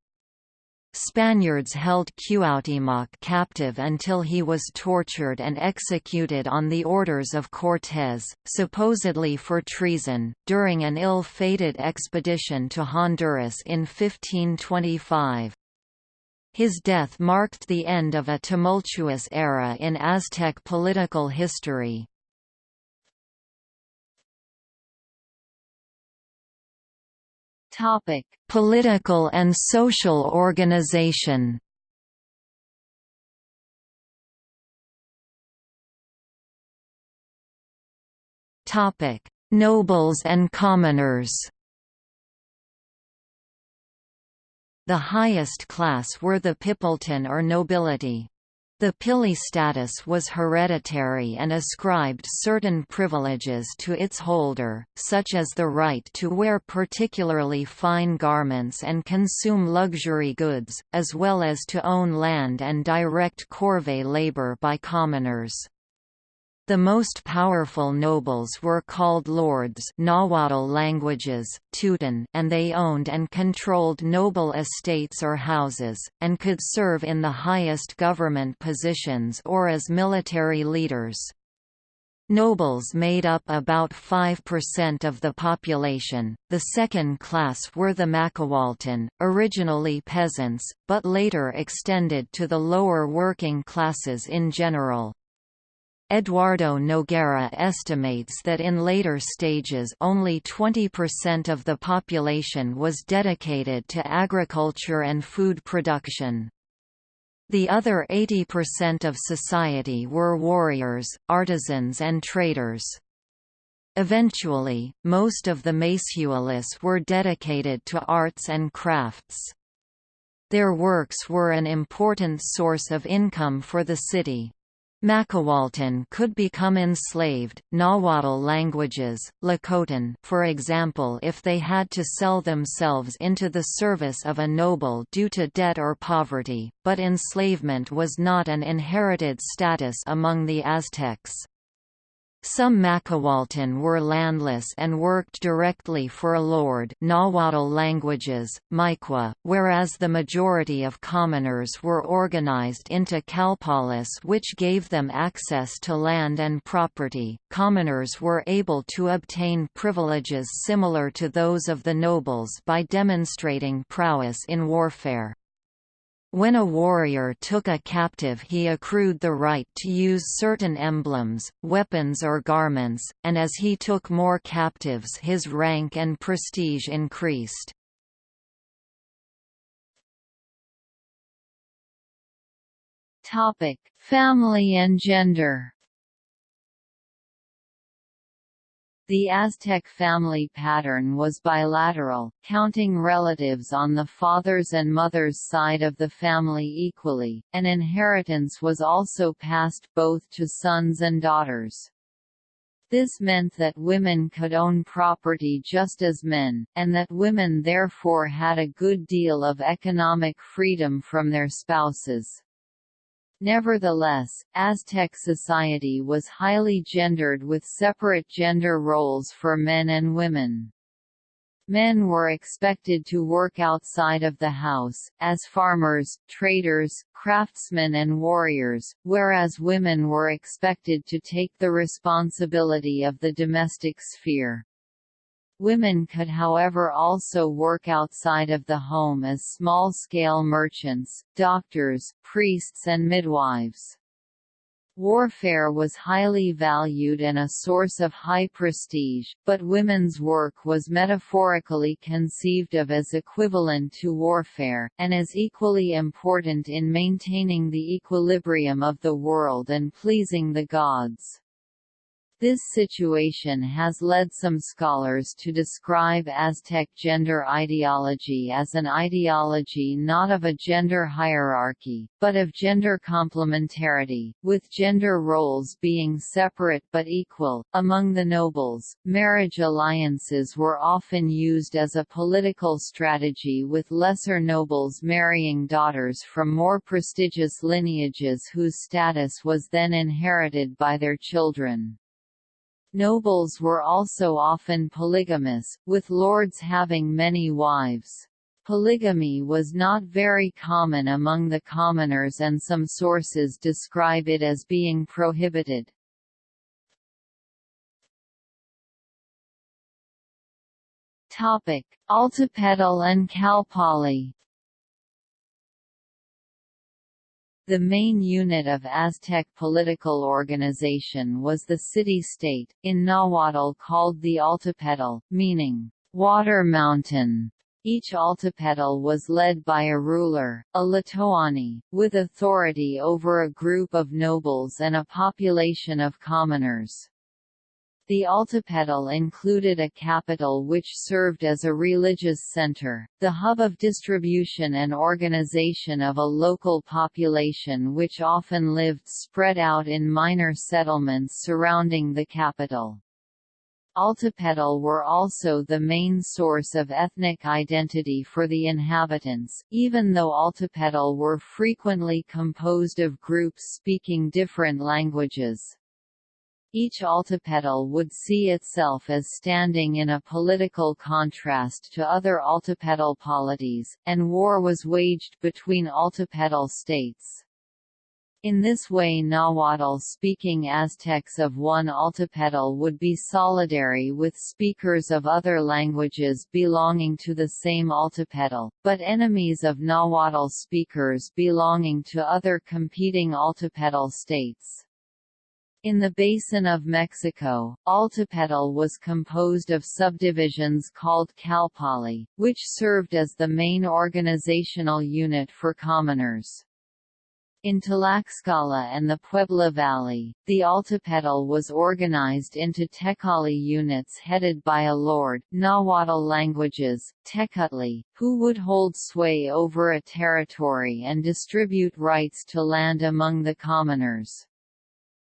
Spaniards held Cuauhtémoc captive until he was tortured and executed on the orders of Cortés, supposedly for treason, during an ill-fated expedition to Honduras in 1525. His death marked the end of a tumultuous era in Aztec political history. Topic: Political and social organization. Topic: Nobles and commoners. The highest class were the Pipiltin or nobility. The Pili status was hereditary and ascribed certain privileges to its holder, such as the right to wear particularly fine garments and consume luxury goods, as well as to own land and direct corvée labor by commoners. The most powerful nobles were called lords Nahuatl languages, Tutan, and they owned and controlled noble estates or houses, and could serve in the highest government positions or as military leaders. Nobles made up about 5% of the population. The second class were the Macehualtin, originally peasants, but later extended to the lower working classes in general. Eduardo Noguera estimates that in later stages only 20% of the population was dedicated to agriculture and food production. The other 80% of society were warriors, artisans and traders. Eventually, most of the Macualis were dedicated to arts and crafts. Their works were an important source of income for the city. Macehualtin could become enslaved. Nahuatl languages, Tlacotin, for example, if they had to sell themselves into the service of a noble due to debt or poverty, but enslavement was not an inherited status among the Aztecs. Some Macehualtin were landless and worked directly for a lord Nahuatl languages, Mayeque, whereas the majority of commoners were organized into calpollis which gave them access to land and property. Commoners were able to obtain privileges similar to those of the nobles by demonstrating prowess in warfare. When a warrior took a captive he accrued the right to use certain emblems, weapons or garments, and as he took more captives his rank and prestige increased. Family and gender The Aztec family pattern was bilateral, counting relatives on the father's and mother's side of the family equally, and inheritance was also passed both to sons and daughters. This meant that women could own property just as men, and that women therefore had a good deal of economic freedom from their spouses. Nevertheless, Aztec society was highly gendered with separate gender roles for men and women. Men were expected to work outside of the house, as farmers, traders, craftsmen and warriors, whereas women were expected to take the responsibility of the domestic sphere. Women could however also work outside of the home as small-scale merchants, doctors, priests and midwives. Warfare was highly valued and a source of high prestige, but women's work was metaphorically conceived of as equivalent to warfare, and as equally important in maintaining the equilibrium of the world and pleasing the gods. This situation has led some scholars to describe Aztec gender ideology as an ideology not of a gender hierarchy, but of gender complementarity, with gender roles being separate but equal. Among the nobles, marriage alliances were often used as a political strategy with lesser nobles marrying daughters from more prestigious lineages whose status was then inherited by their children. Nobles were also often polygamous, with lords having many wives. Polygamy was not very common among the commoners and some sources describe it as being prohibited. Altepetl and Calpolli The main unit of Aztec political organization was the city-state, in Nahuatl called the Altepetl, meaning, water mountain. Each altepetl was led by a ruler, a Tlatoani, with authority over a group of nobles and a population of commoners. The Altepetl included a capital which served as a religious center, the hub of distribution and organization of a local population which often lived spread out in minor settlements surrounding the capital. Altepetl were also the main source of ethnic identity for the inhabitants, even though Altepetl were frequently composed of groups speaking different languages. Each altepetl would see itself as standing in a political contrast to other altepetl polities, and war was waged between altepetl states. In this way Nahuatl-speaking Aztecs of one altepetl would be solidary with speakers of other languages belonging to the same altepetl, but enemies of Nahuatl speakers belonging to other competing altepetl states. In the basin of Mexico, Altepetl was composed of subdivisions called Calpolli, which served as the main organizational unit for commoners. In Tlaxcala and the Puebla Valley, the Altepetl was organized into Tecali units headed by a lord Nahuatl languages, Tecutli, who would hold sway over a territory and distribute rights to land among the commoners.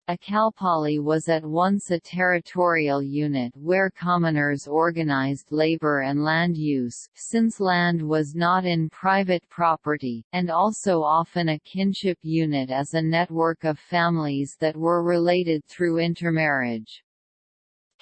A Calpolli was at once a territorial unit where commoners organized labor and land use since land was not in private property, and also often a kinship unit as a network of families that were related through intermarriage.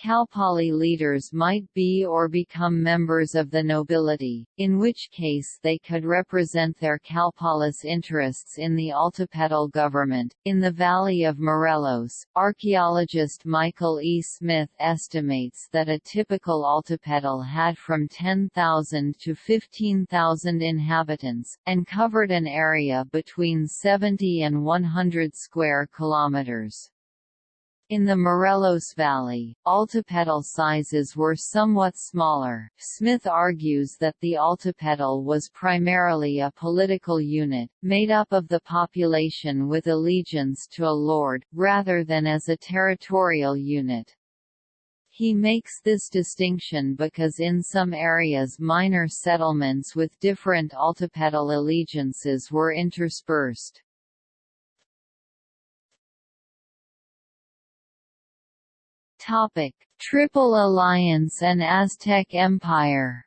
Calpolli leaders might be or become members of the nobility, in which case they could represent their Calpollis interests in the Altepetl government. In the Valley of Morelos, archaeologist Michael E. Smith estimates that a typical Altepetl had from 10,000 to 15,000 inhabitants, and covered an area between 70 and 100 square kilometers. In the Morelos Valley, Altepetl sizes were somewhat smaller. Smith argues that the Altepetl was primarily a political unit, made up of the population with allegiance to a lord, rather than as a territorial unit. He makes this distinction because in some areas minor settlements with different Altepetl allegiances were interspersed. Topic: Triple Alliance and Aztec Empire.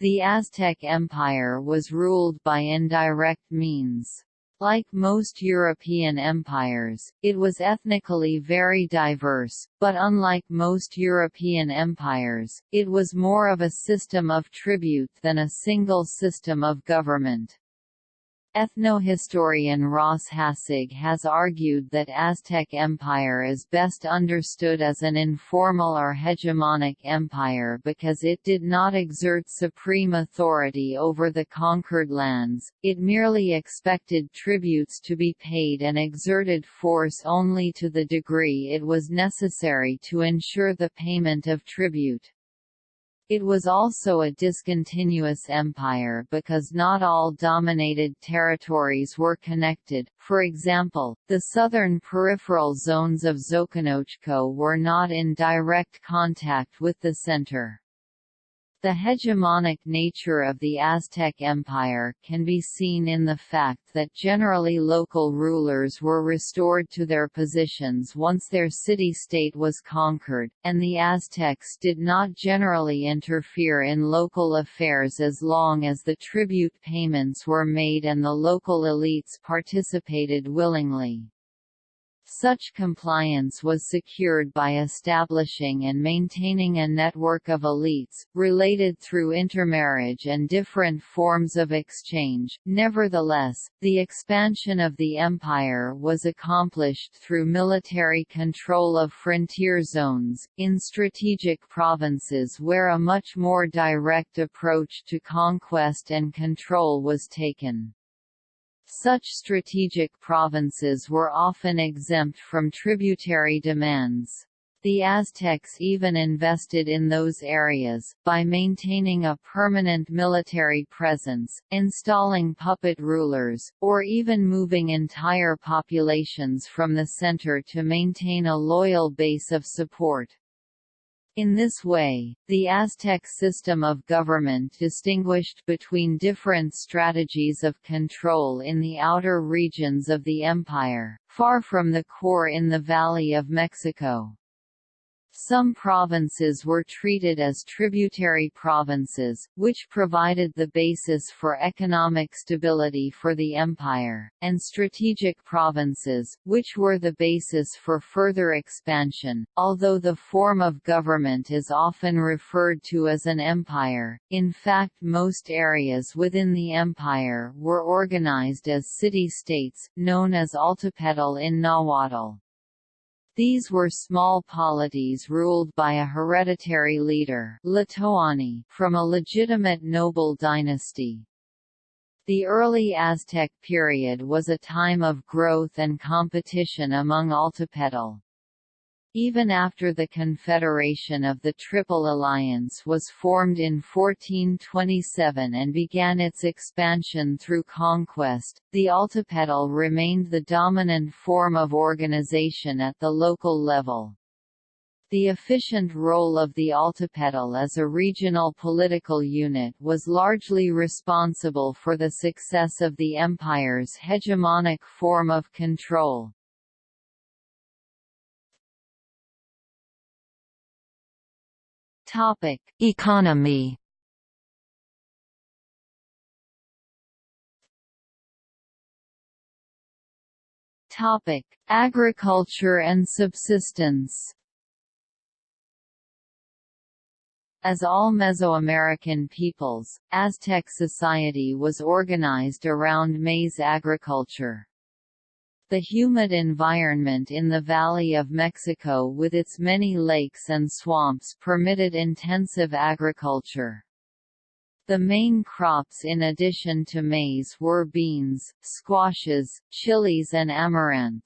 The Aztec Empire was ruled by indirect means. Like most European empires, it was ethnically very diverse, but unlike most European empires, it was more of a system of tribute than a single system of government. Ethnohistorian Ross Hassig has argued that Aztec Empire is best understood as an informal or hegemonic empire because it did not exert supreme authority over the conquered lands, it merely expected tributes to be paid and exerted force only to the degree it was necessary to ensure the payment of tribute. It was also a discontinuous empire because not all dominated territories were connected, for example, the southern peripheral zones of Xoconochco were not in direct contact with the center. The hegemonic nature of the Aztec Empire can be seen in the fact that generally local rulers were restored to their positions once their city-state was conquered, and the Aztecs did not generally interfere in local affairs as long as the tribute payments were made and the local elites participated willingly. Such compliance was secured by establishing and maintaining a network of elites, related through intermarriage and different forms of exchange. Nevertheless, the expansion of the empire was accomplished through military control of frontier zones, in strategic provinces where a much more direct approach to conquest and control was taken. Such strategic provinces were often exempt from tributary demands. The Aztecs even invested in those areas, by maintaining a permanent military presence, installing puppet rulers, or even moving entire populations from the center to maintain a loyal base of support. In this way, the Aztec system of government distinguished between different strategies of control in the outer regions of the empire, far from the core in the Valley of Mexico. Some provinces were treated as tributary provinces, which provided the basis for economic stability for the empire, and strategic provinces, which were the basis for further expansion. Although the form of government is often referred to as an empire, in fact most areas within the empire were organized as city-states, known as Altepetl in Nahuatl. These were small polities ruled by a hereditary leader from a legitimate noble dynasty. The early Aztec period was a time of growth and competition among Altepetl. Even after the Confederation of the Triple Alliance was formed in 1427 and began its expansion through conquest, the Altepetl remained the dominant form of organization at the local level. The efficient role of the Altepetl as a regional political unit was largely responsible for the success of the empire's hegemonic form of control. Topic: Economy. Topic: Agriculture and subsistence. As all Mesoamerican peoples, Aztec society was organized around maize agriculture. The humid environment in the Valley of Mexico with its many lakes and swamps permitted intensive agriculture. The main crops in addition to maize were beans, squashes, chilies and amaranth.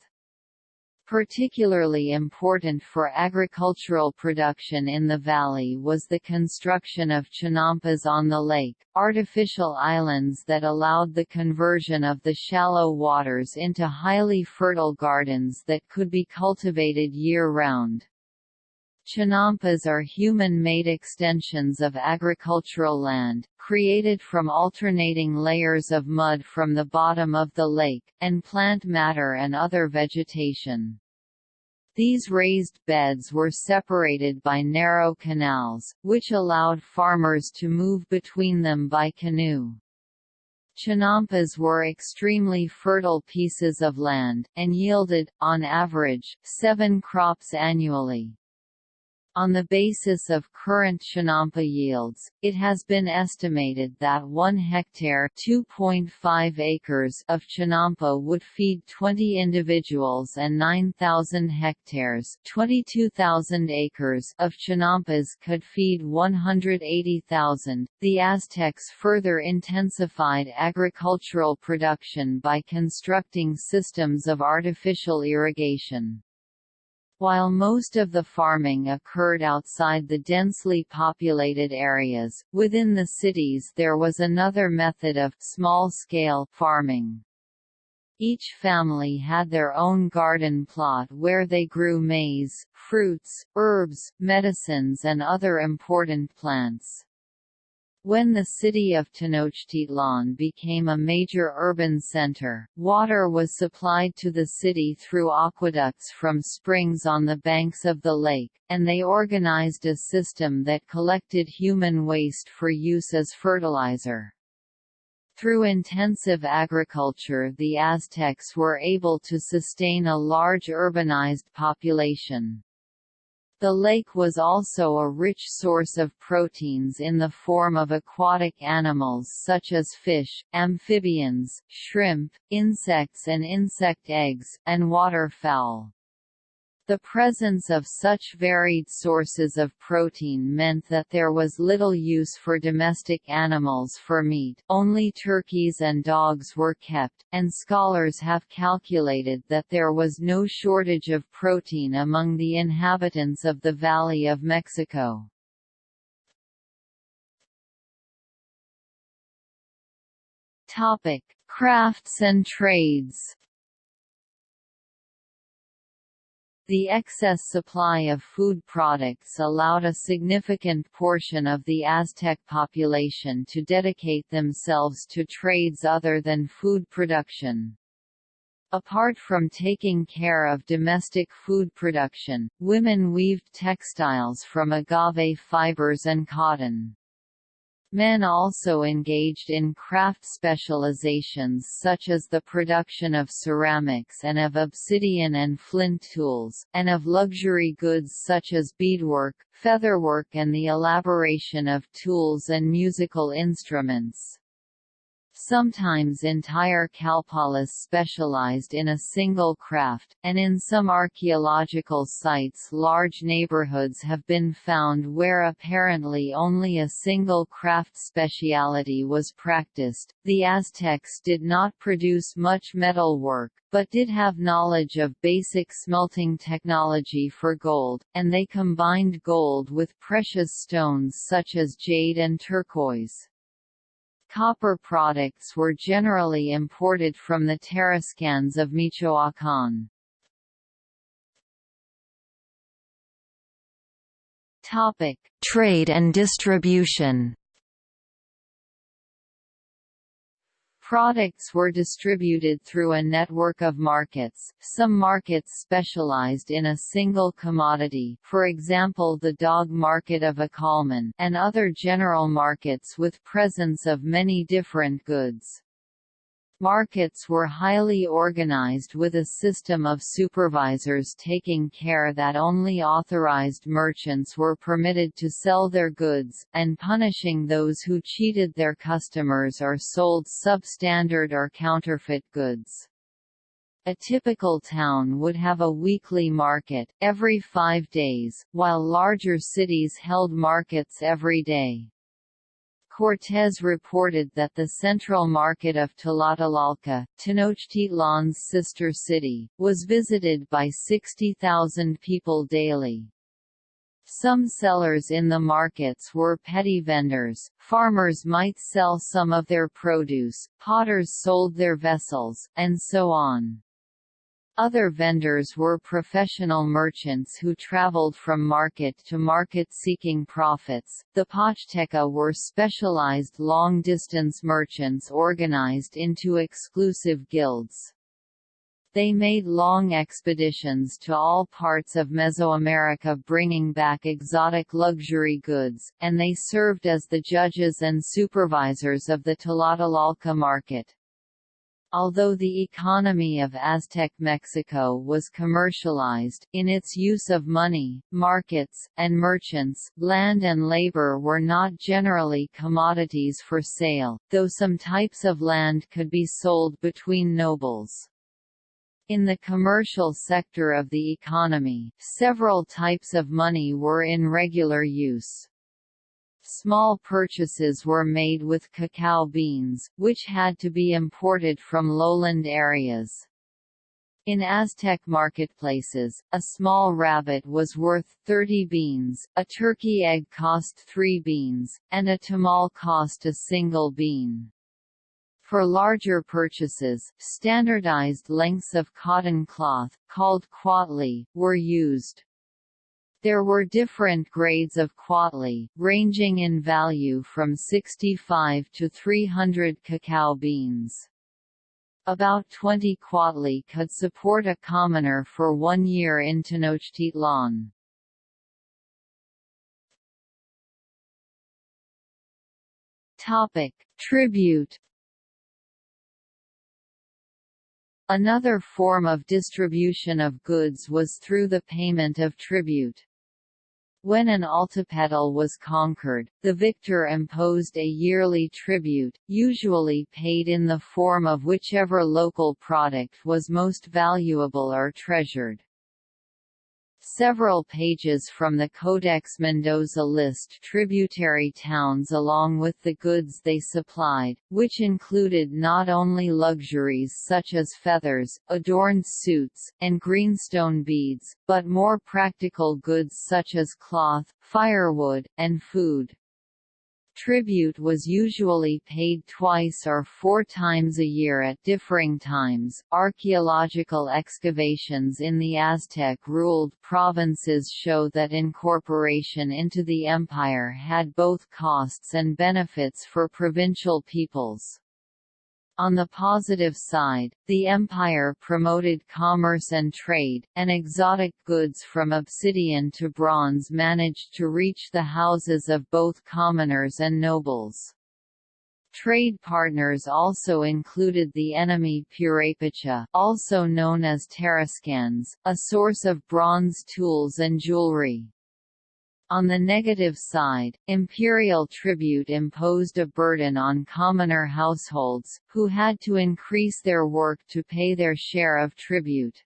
Particularly important for agricultural production in the valley was the construction of chinampas on the lake, artificial islands that allowed the conversion of the shallow waters into highly fertile gardens that could be cultivated year-round. Chinampas are human-made extensions of agricultural land, created from alternating layers of mud from the bottom of the lake, and plant matter and other vegetation. These raised beds were separated by narrow canals, which allowed farmers to move between them by canoe. Chinampas were extremely fertile pieces of land, and yielded, on average, seven crops annually. On the basis of current Chinampa yields, it has been estimated that 1 hectare (2.5 acres) of Chinampa would feed 20 individuals and 9,000 hectares (22,000 acres) of Chinampas could feed 180,000. The Aztecs further intensified agricultural production by constructing systems of artificial irrigation. While most of the farming occurred outside the densely populated areas, within the cities there was another method of small-scale farming. Each family had their own garden plot where they grew maize, fruits, herbs, medicines and other important plants. When the city of Tenochtitlan became a major urban center, water was supplied to the city through aqueducts from springs on the banks of the lake, and they organized a system that collected human waste for use as fertilizer. Through intensive agriculture the Aztecs were able to sustain a large urbanized population. The lake was also a rich source of proteins in the form of aquatic animals such as fish, amphibians, shrimp, insects and insect eggs, and waterfowl. The presence of such varied sources of protein meant that there was little use for domestic animals for meat only turkeys and dogs were kept, and scholars have calculated that there was no shortage of protein among the inhabitants of the Valley of Mexico. Crafts and trades The excess supply of food products allowed a significant portion of the Aztec population to dedicate themselves to trades other than food production. Apart from taking care of domestic food production, women weaved textiles from agave fibers and cotton. Men also engaged in craft specializations such as the production of ceramics and of obsidian and flint tools, and of luxury goods such as beadwork, featherwork and the elaboration of tools and musical instruments. Sometimes entire Kalpalas specialized in a single craft, and in some archaeological sites large neighborhoods have been found where apparently only a single craft speciality was practiced. The Aztecs did not produce much metal work, but did have knowledge of basic smelting technology for gold, and they combined gold with precious stones such as jade and turquoise. Copper products were generally imported from the Tarascans of Michoacán. Trade and distribution. Products were distributed through a network of markets, some markets specialized in a single commodity for example the dog market of Acolman and other general markets with presence of many different goods. Markets were highly organized with a system of supervisors taking care that only authorized merchants were permitted to sell their goods, and punishing those who cheated their customers or sold substandard or counterfeit goods. A typical town would have a weekly market, every five days, while larger cities held markets every day. Cortés reported that the central market of Tlatelolco, Tenochtitlan's sister city, was visited by 60,000 people daily. Some sellers in the markets were petty vendors, farmers might sell some of their produce, potters sold their vessels, and so on. Other vendors were professional merchants who traveled from market to market seeking profits. The Pochteca were specialized long distance merchants organized into exclusive guilds. They made long expeditions to all parts of Mesoamerica bringing back exotic luxury goods, and they served as the judges and supervisors of the Tlatelolco market. Although the economy of Aztec Mexico was commercialized, in its use of money, markets, and merchants, land and labor were not generally commodities for sale, though some types of land could be sold between nobles. In the commercial sector of the economy, several types of money were in regular use. Small purchases were made with cacao beans, which had to be imported from lowland areas. In Aztec marketplaces, a small rabbit was worth 30 beans, a turkey egg cost 3 beans, and a tamal cost a single bean. For larger purchases, standardized lengths of cotton cloth, called quachtli, were used. There were different grades of quachtli, ranging in value from 65 to 300 cacao beans. About 20 quachtli could support a commoner for one year in Tenochtitlan. Topic: Tribute Another form of distribution of goods was through the payment of tribute. When an altepetl was conquered, the victor imposed a yearly tribute, usually paid in the form of whichever local product was most valuable or treasured. Several pages from the Codex Mendoza list tributary towns along with the goods they supplied, which included not only luxuries such as feathers, adorned suits, and greenstone beads, but more practical goods such as cloth, firewood, and food. Tribute was usually paid twice or four times a year at differing times. Archaeological excavations in the Aztec ruled provinces show that incorporation into the empire had both costs and benefits for provincial peoples. On the positive side, the empire promoted commerce and trade, and exotic goods from obsidian to bronze managed to reach the houses of both commoners and nobles. Trade partners also included the enemy Purepecha also known as Tarascans, a source of bronze tools and jewelry. On the negative side, imperial tribute imposed a burden on commoner households, who had to increase their work to pay their share of tribute.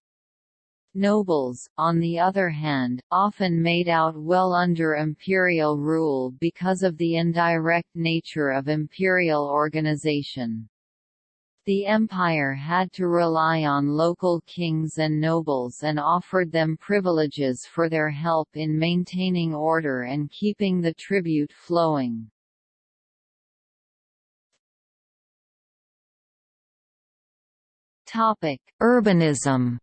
Nobles, on the other hand, often made out well under imperial rule because of the indirect nature of imperial organization. The empire had to rely on local kings and nobles and offered them privileges for their help in maintaining order and keeping the tribute flowing. Topic: Urbanism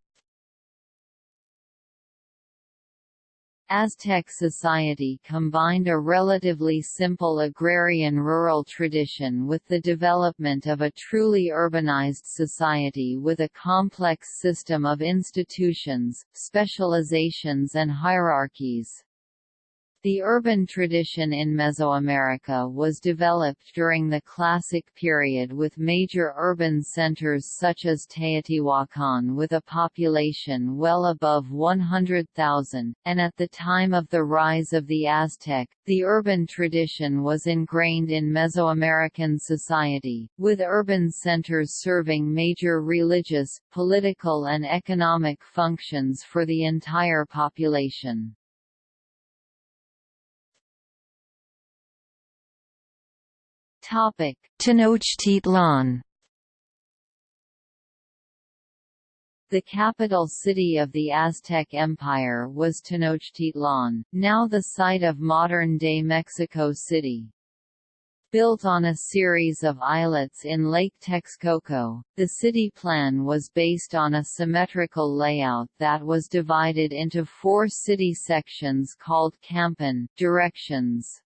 Aztec society combined a relatively simple agrarian rural tradition with the development of a truly urbanized society with a complex system of institutions, specializations and hierarchies. The urban tradition in Mesoamerica was developed during the Classic period with major urban centers such as Teotihuacan with a population well above 100,000, and at the time of the rise of the Aztec, the urban tradition was ingrained in Mesoamerican society, with urban centers serving major religious, political and economic functions for the entire population. Tenochtitlan. The capital city of the Aztec Empire was Tenochtitlan, now the site of modern-day Mexico City. Built on a series of islets in Lake Texcoco, the city plan was based on a symmetrical layout that was divided into four city sections called campan directions.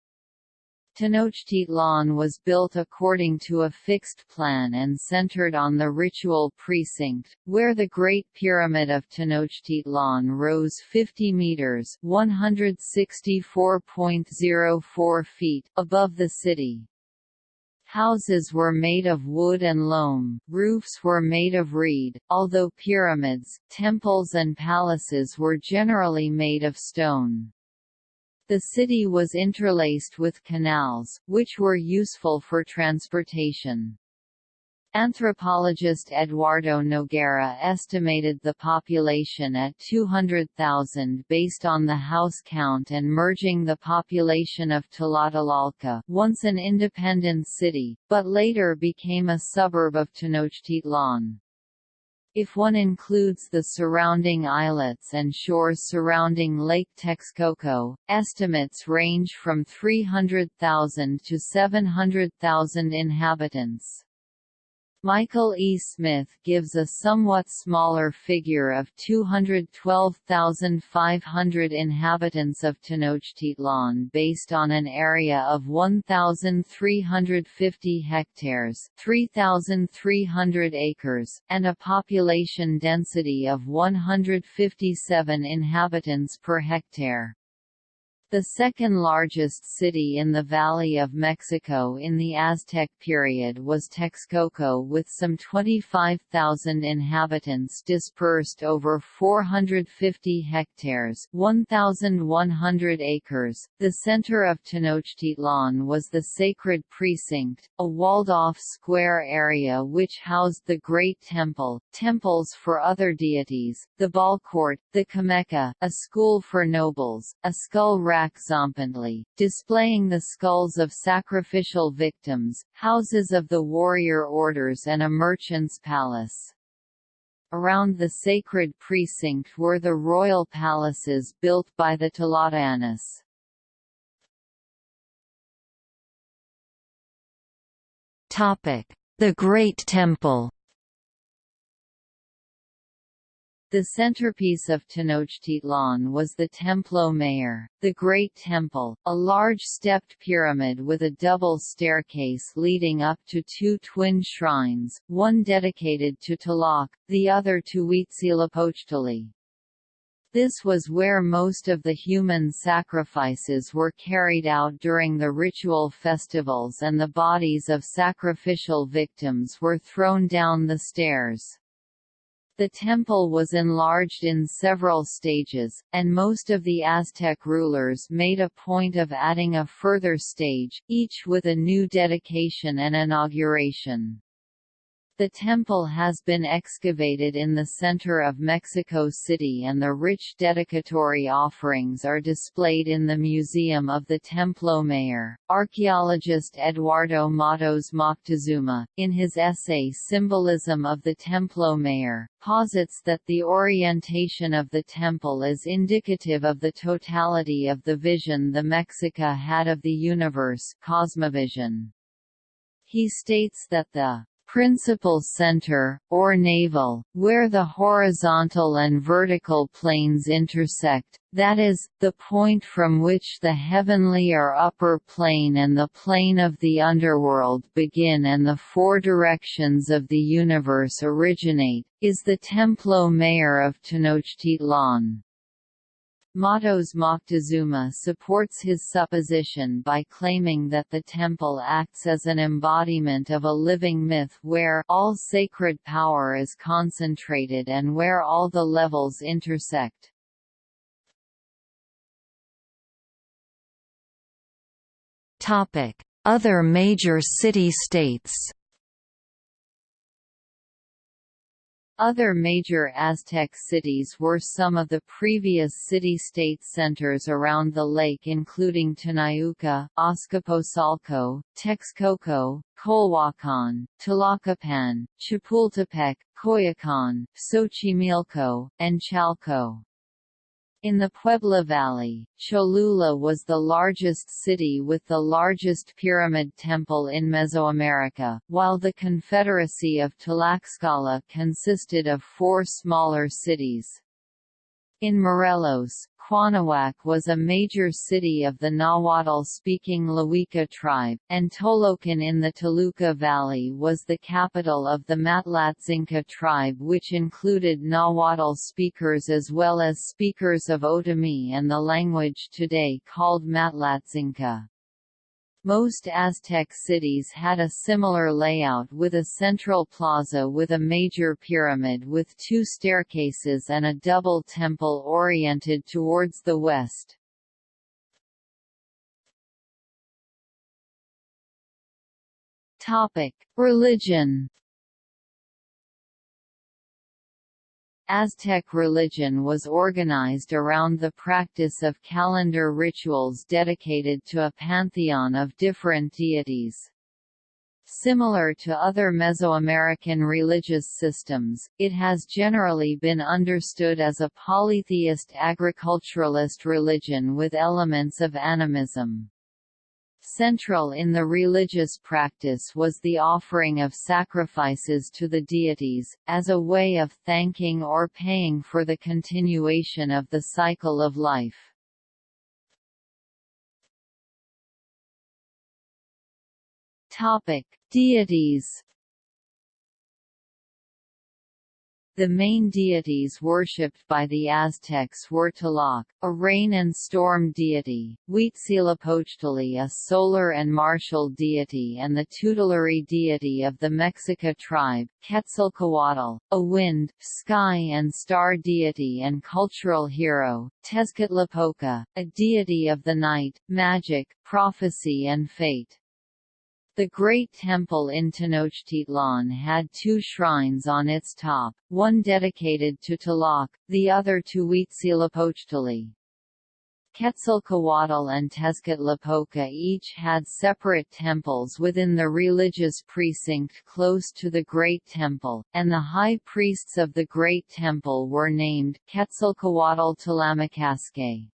Tenochtitlan was built according to a fixed plan and centered on the ritual precinct, where the Great Pyramid of Tenochtitlan rose 50 meters (164.04 feet) above the city. Houses were made of wood and loam, roofs were made of reed, although pyramids, temples and palaces were generally made of stone. The city was interlaced with canals, which were useful for transportation. Anthropologist Eduardo Noguera estimated the population at 200,000 based on the house count and merging the population of Tlatelolco once an independent city, but later became a suburb of Tenochtitlan. If one includes the surrounding islets and shores surrounding Lake Texcoco, estimates range from 300,000 to 700,000 inhabitants. Michael E. Smith gives a somewhat smaller figure of 212,500 inhabitants of Tenochtitlan based on an area of 1,350 hectares 3,300 acres, and a population density of 157 inhabitants per hectare. The second largest city in the Valley of Mexico in the Aztec period was Texcoco with some 25,000 inhabitants dispersed over 450 hectares 1,100 acres. The center of Tenochtitlan was the Sacred Precinct, a walled-off square area which housed the Great Temple, temples for other deities, the Ballcourt, the Calmecac, a school for nobles, a skull rack tzompantli, displaying the skulls of sacrificial victims, houses of the warrior orders and a merchant's palace. Around the sacred precinct were the royal palaces built by the Tlatoanis. The Great Temple The centerpiece of Tenochtitlan was the Templo Mayor, the Great Temple, a large stepped pyramid with a double staircase leading up to two twin shrines, one dedicated to Tlaloc, the other to Huitzilopochtli. This was where most of the human sacrifices were carried out during the ritual festivals and the bodies of sacrificial victims were thrown down the stairs. The temple was enlarged in several stages, and most of the Aztec rulers made a point of adding a further stage, each with a new dedication and inauguration. The temple has been excavated in the center of Mexico City and the rich dedicatory offerings are displayed in the Museum of the Templo Mayor. Archaeologist Eduardo Matos Moctezuma, in his essay Symbolism of the Templo Mayor, posits that the orientation of the temple is indicative of the totality of the vision the Mexica had of the universe cosmovision. He states that the principal center, or navel, where the horizontal and vertical planes intersect, that is, the point from which the heavenly or upper plane and the plane of the underworld begin and the four directions of the universe originate, is the Templo Mayor of Tenochtitlan. Matos Moctezuma supports his supposition by claiming that the temple acts as an embodiment of a living myth where all sacred power is concentrated and where all the levels intersect. Other major city-states Other major Aztec cities were some of the previous city-state centers around the lake including Tenayuca, Azcapotzalco, Texcoco, Colhuacan, Tlacopan, Chapultepec, Coyoacan, Xochimilco, and Chalco. In the Puebla Valley, Cholula was the largest city with the largest pyramid temple in Mesoamerica, while the Confederacy of Tlaxcala consisted of four smaller cities. In Morelos, Cuauhnahuac was a major city of the Nahuatl-speaking Tlahuica tribe, and Tolocan in the Toluca Valley was the capital of the Matlatzinca tribe which included Nahuatl speakers as well as speakers of Otomi and the language today called Matlatzinca. Most Aztec cities had a similar layout with a central plaza with a major pyramid with two staircases and a double temple oriented towards the west. Religion Aztec religion was organized around the practice of calendar rituals dedicated to a pantheon of different deities. Similar to other Mesoamerican religious systems, it has generally been understood as a polytheist agriculturalist religion with elements of animism. Central in the religious practice was the offering of sacrifices to the deities, as a way of thanking or paying for the continuation of the cycle of life. Deities The main deities worshipped by the Aztecs were Tlaloc, a rain and storm deity, Huitzilopochtli a solar and martial deity and the tutelary deity of the Mexica tribe, Quetzalcoatl, a wind, sky and star deity and cultural hero, Tezcatlipoca, a deity of the night, magic, prophecy and fate. The Great Temple in Tenochtitlan had two shrines on its top, one dedicated to Tlaloc, the other to Huitzilopochtli. Quetzalcoatl and Tezcatlipoca each had separate temples within the religious precinct close to the Great Temple, and the high priests of the Great Temple were named Quetzalcoatl Tlamatcasque.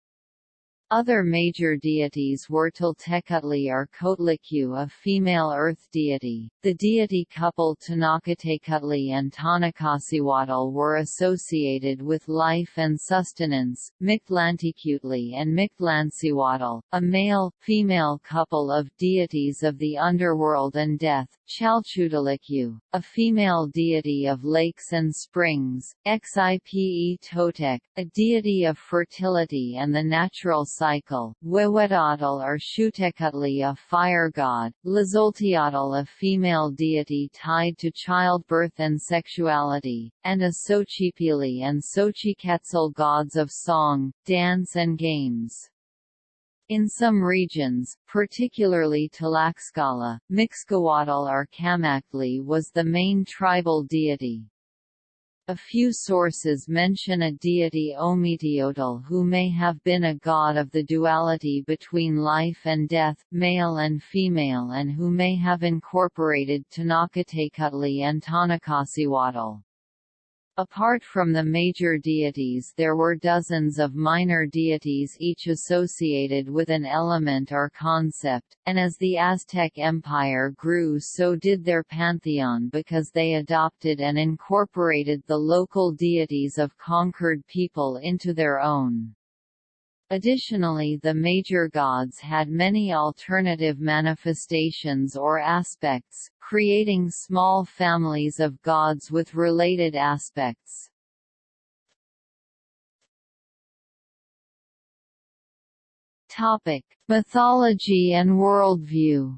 Other major deities were Tlaltecuhtli or Coatlicue a female earth deity. The deity couple Tonacatecuhtli and Tonacacihuatl were associated with life and sustenance, Mictlantecuhtli and Mictlancihuatl, a male-female couple of deities of the underworld and death, Chalchiuhtlicue, a female deity of lakes and springs, Xipe Totec, a deity of fertility and the natural cycle, Huehueteotl or Xiuhtecutli a fire god, Tlazolteotl a female deity tied to childbirth and sexuality, and a Xochipilli and Xochiquetzal gods of song, dance and games. In some regions, particularly Tlaxcala, Mixcoatl or Camaxtli was the main tribal deity. A few sources mention a deity Ometeotl who may have been a god of the duality between life and death, male and female and who may have incorporated Tonacatecuhtli and Tonacacihuatl. Apart from the major deities there were dozens of minor deities each associated with an element or concept, and as the Aztec Empire grew so did their pantheon because they adopted and incorporated the local deities of conquered people into their own. Additionally the major gods had many alternative manifestations or aspects, creating small families of gods with related aspects. Topic: Mythology and worldview.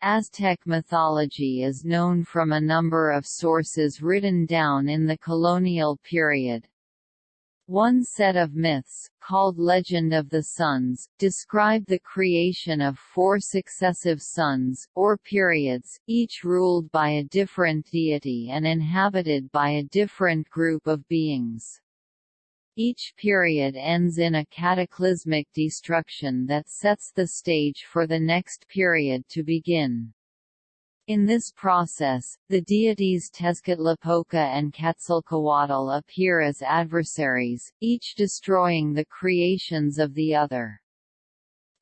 Aztec mythology is known from a number of sources written down in the colonial period. One set of myths, called Legend of the Suns, describe the creation of four successive suns, or periods, each ruled by a different deity and inhabited by a different group of beings. Each period ends in a cataclysmic destruction that sets the stage for the next period to begin. In this process, the deities Tezcatlipoca and Quetzalcoatl appear as adversaries, each destroying the creations of the other.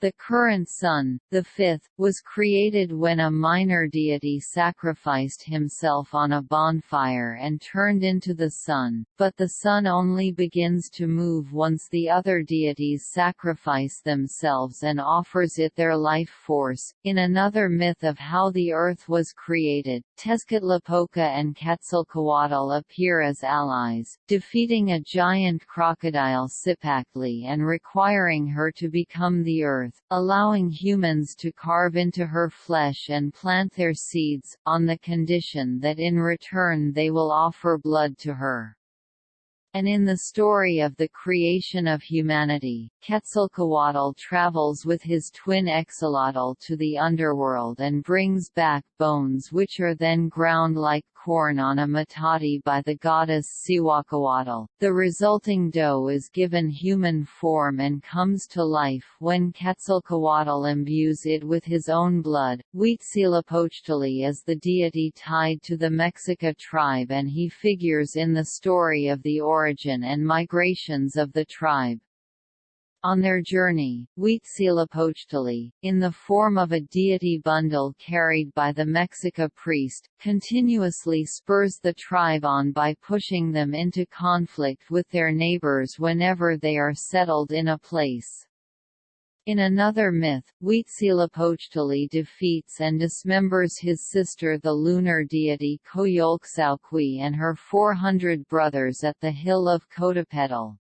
The current sun, the fifth, was created when a minor deity sacrificed himself on a bonfire and turned into the sun, but the sun only begins to move once the other deities sacrifice themselves and offers it their life force. In another myth of how the earth was created, Tezcatlipoca and Quetzalcoatl appear as allies, defeating a giant crocodile Cipactli and requiring her to become the earth earth, allowing humans to carve into her flesh and plant their seeds, on the condition that in return they will offer blood to her. And in the story of the creation of humanity, Quetzalcoatl travels with his twin Xolotl to the underworld and brings back bones which are then ground like corn on a metate by the goddess Cihuacoatl. The resulting dough is given human form and comes to life when Quetzalcoatl imbues it with his own blood. Huitzilopochtli is the deity tied to the Mexica tribe and he figures in the story of the origin and migrations of the tribe. On their journey, Huitzilopochtli, in the form of a deity bundle carried by the Mexica priest, continuously spurs the tribe on by pushing them into conflict with their neighbors whenever they are settled in a place. In another myth, Huitzilopochtli defeats and dismembers his sister the lunar deity Coyolxauhqui and her 400 brothers at the hill of Coatepetl.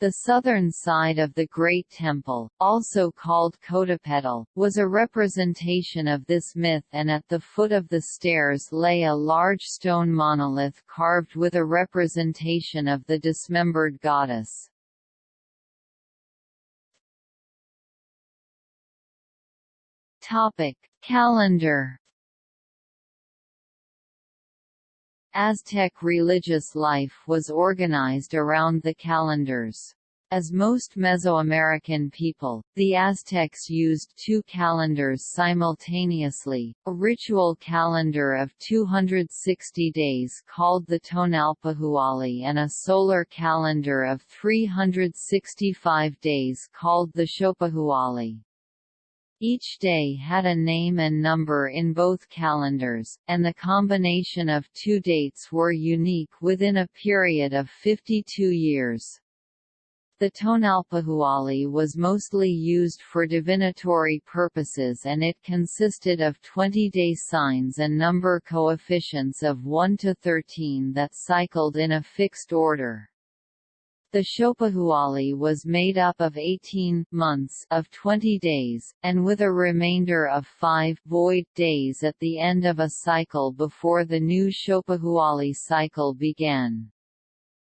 The southern side of the Great Temple, also called Coatepetl, was a representation of this myth and at the foot of the stairs lay a large stone monolith carved with a representation of the dismembered goddess. Topic: Calendar Aztec religious life was organized around the calendars. As most Mesoamerican people, the Aztecs used two calendars simultaneously, a ritual calendar of 260 days called the Tonalpohualli and a solar calendar of 365 days called the Xiuhpohualli. Each day had a name and number in both calendars, and the combination of two dates were unique within a period of 52 years. The Tonalpohualli was mostly used for divinatory purposes and it consisted of 20-day signs and number coefficients of 1 to 13 that cycled in a fixed order. The Xiuhpohualli was made up of 18 months of 20 days, and with a remainder of 5 void days at the end of a cycle before the new Xiuhpohualli cycle began.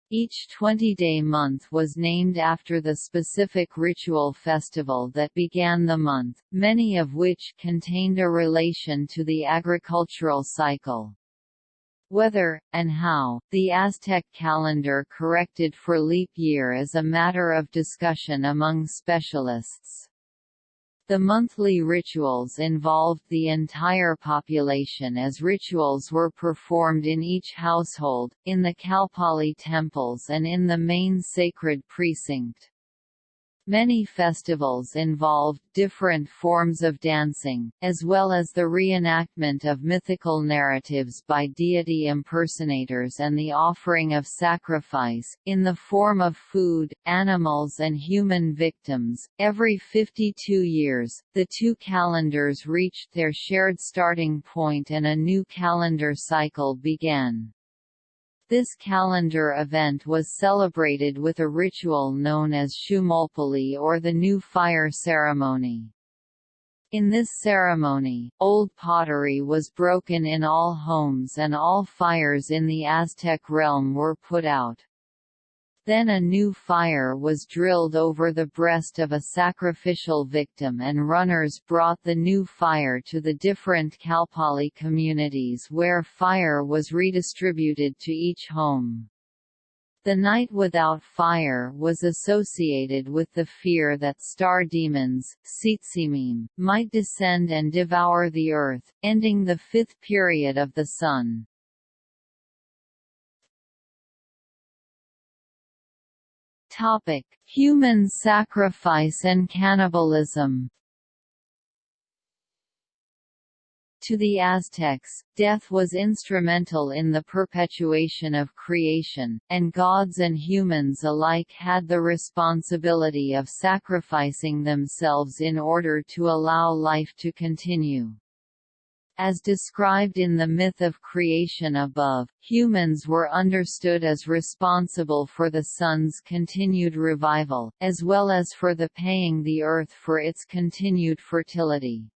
Each 20-day month was named after the specific ritual festival that began the month, many of which contained a relation to the agricultural cycle. Whether, and how, the Aztec calendar corrected for leap year is a matter of discussion among specialists. The monthly rituals involved the entire population as rituals were performed in each household, in the Calpolli temples and in the main sacred precinct. Many festivals involved different forms of dancing, as well as the reenactment of mythical narratives by deity impersonators and the offering of sacrifice, in the form of food, animals, and human victims. Every 52 years, the two calendars reached their shared starting point and a new calendar cycle began. This calendar event was celebrated with a ritual known as Xiuhmolpilli or the New Fire Ceremony. In this ceremony, old pottery was broken in all homes and all fires in the Aztec realm were put out. Then a new fire was drilled over the breast of a sacrificial victim and runners brought the new fire to the different Calpolli communities where fire was redistributed to each home. The night without fire was associated with the fear that star demons might descend and devour the earth, ending the fifth period of the sun. Topic: Human sacrifice and cannibalism. To the Aztecs, death was instrumental in the perpetuation of creation, and gods and humans alike had the responsibility of sacrificing themselves in order to allow life to continue. As described in the myth of creation above, humans were understood as responsible for the sun's continued revival, as well as for the paying the earth for its continued fertility.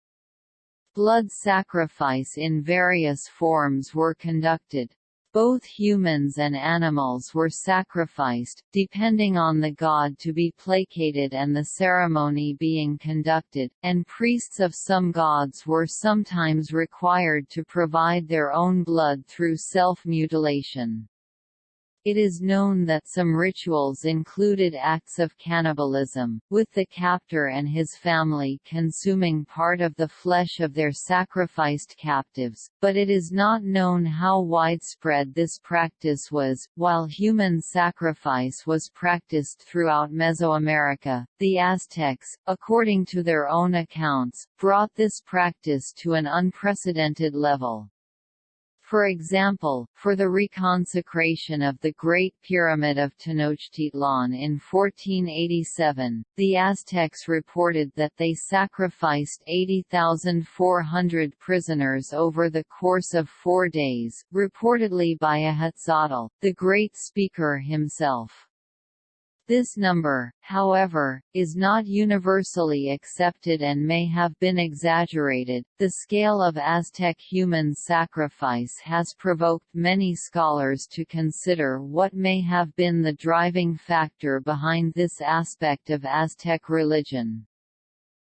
Blood sacrifice in various forms were conducted, both humans and animals were sacrificed, depending on the god to be placated and the ceremony being conducted, and priests of some gods were sometimes required to provide their own blood through self-mutilation. It is known that some rituals included acts of cannibalism, with the captor and his family consuming part of the flesh of their sacrificed captives, but it is not known how widespread this practice was. While human sacrifice was practiced throughout Mesoamerica, the Aztecs, according to their own accounts, brought this practice to an unprecedented level. For example, for the reconsecration of the Great Pyramid of Tenochtitlan in 1487, the Aztecs reported that they sacrificed 80,400 prisoners over the course of four days, reportedly by Ahuitzotl, the great speaker himself. This number, however, is not universally accepted and may have been exaggerated. The scale of Aztec human sacrifice has provoked many scholars to consider what may have been the driving factor behind this aspect of Aztec religion.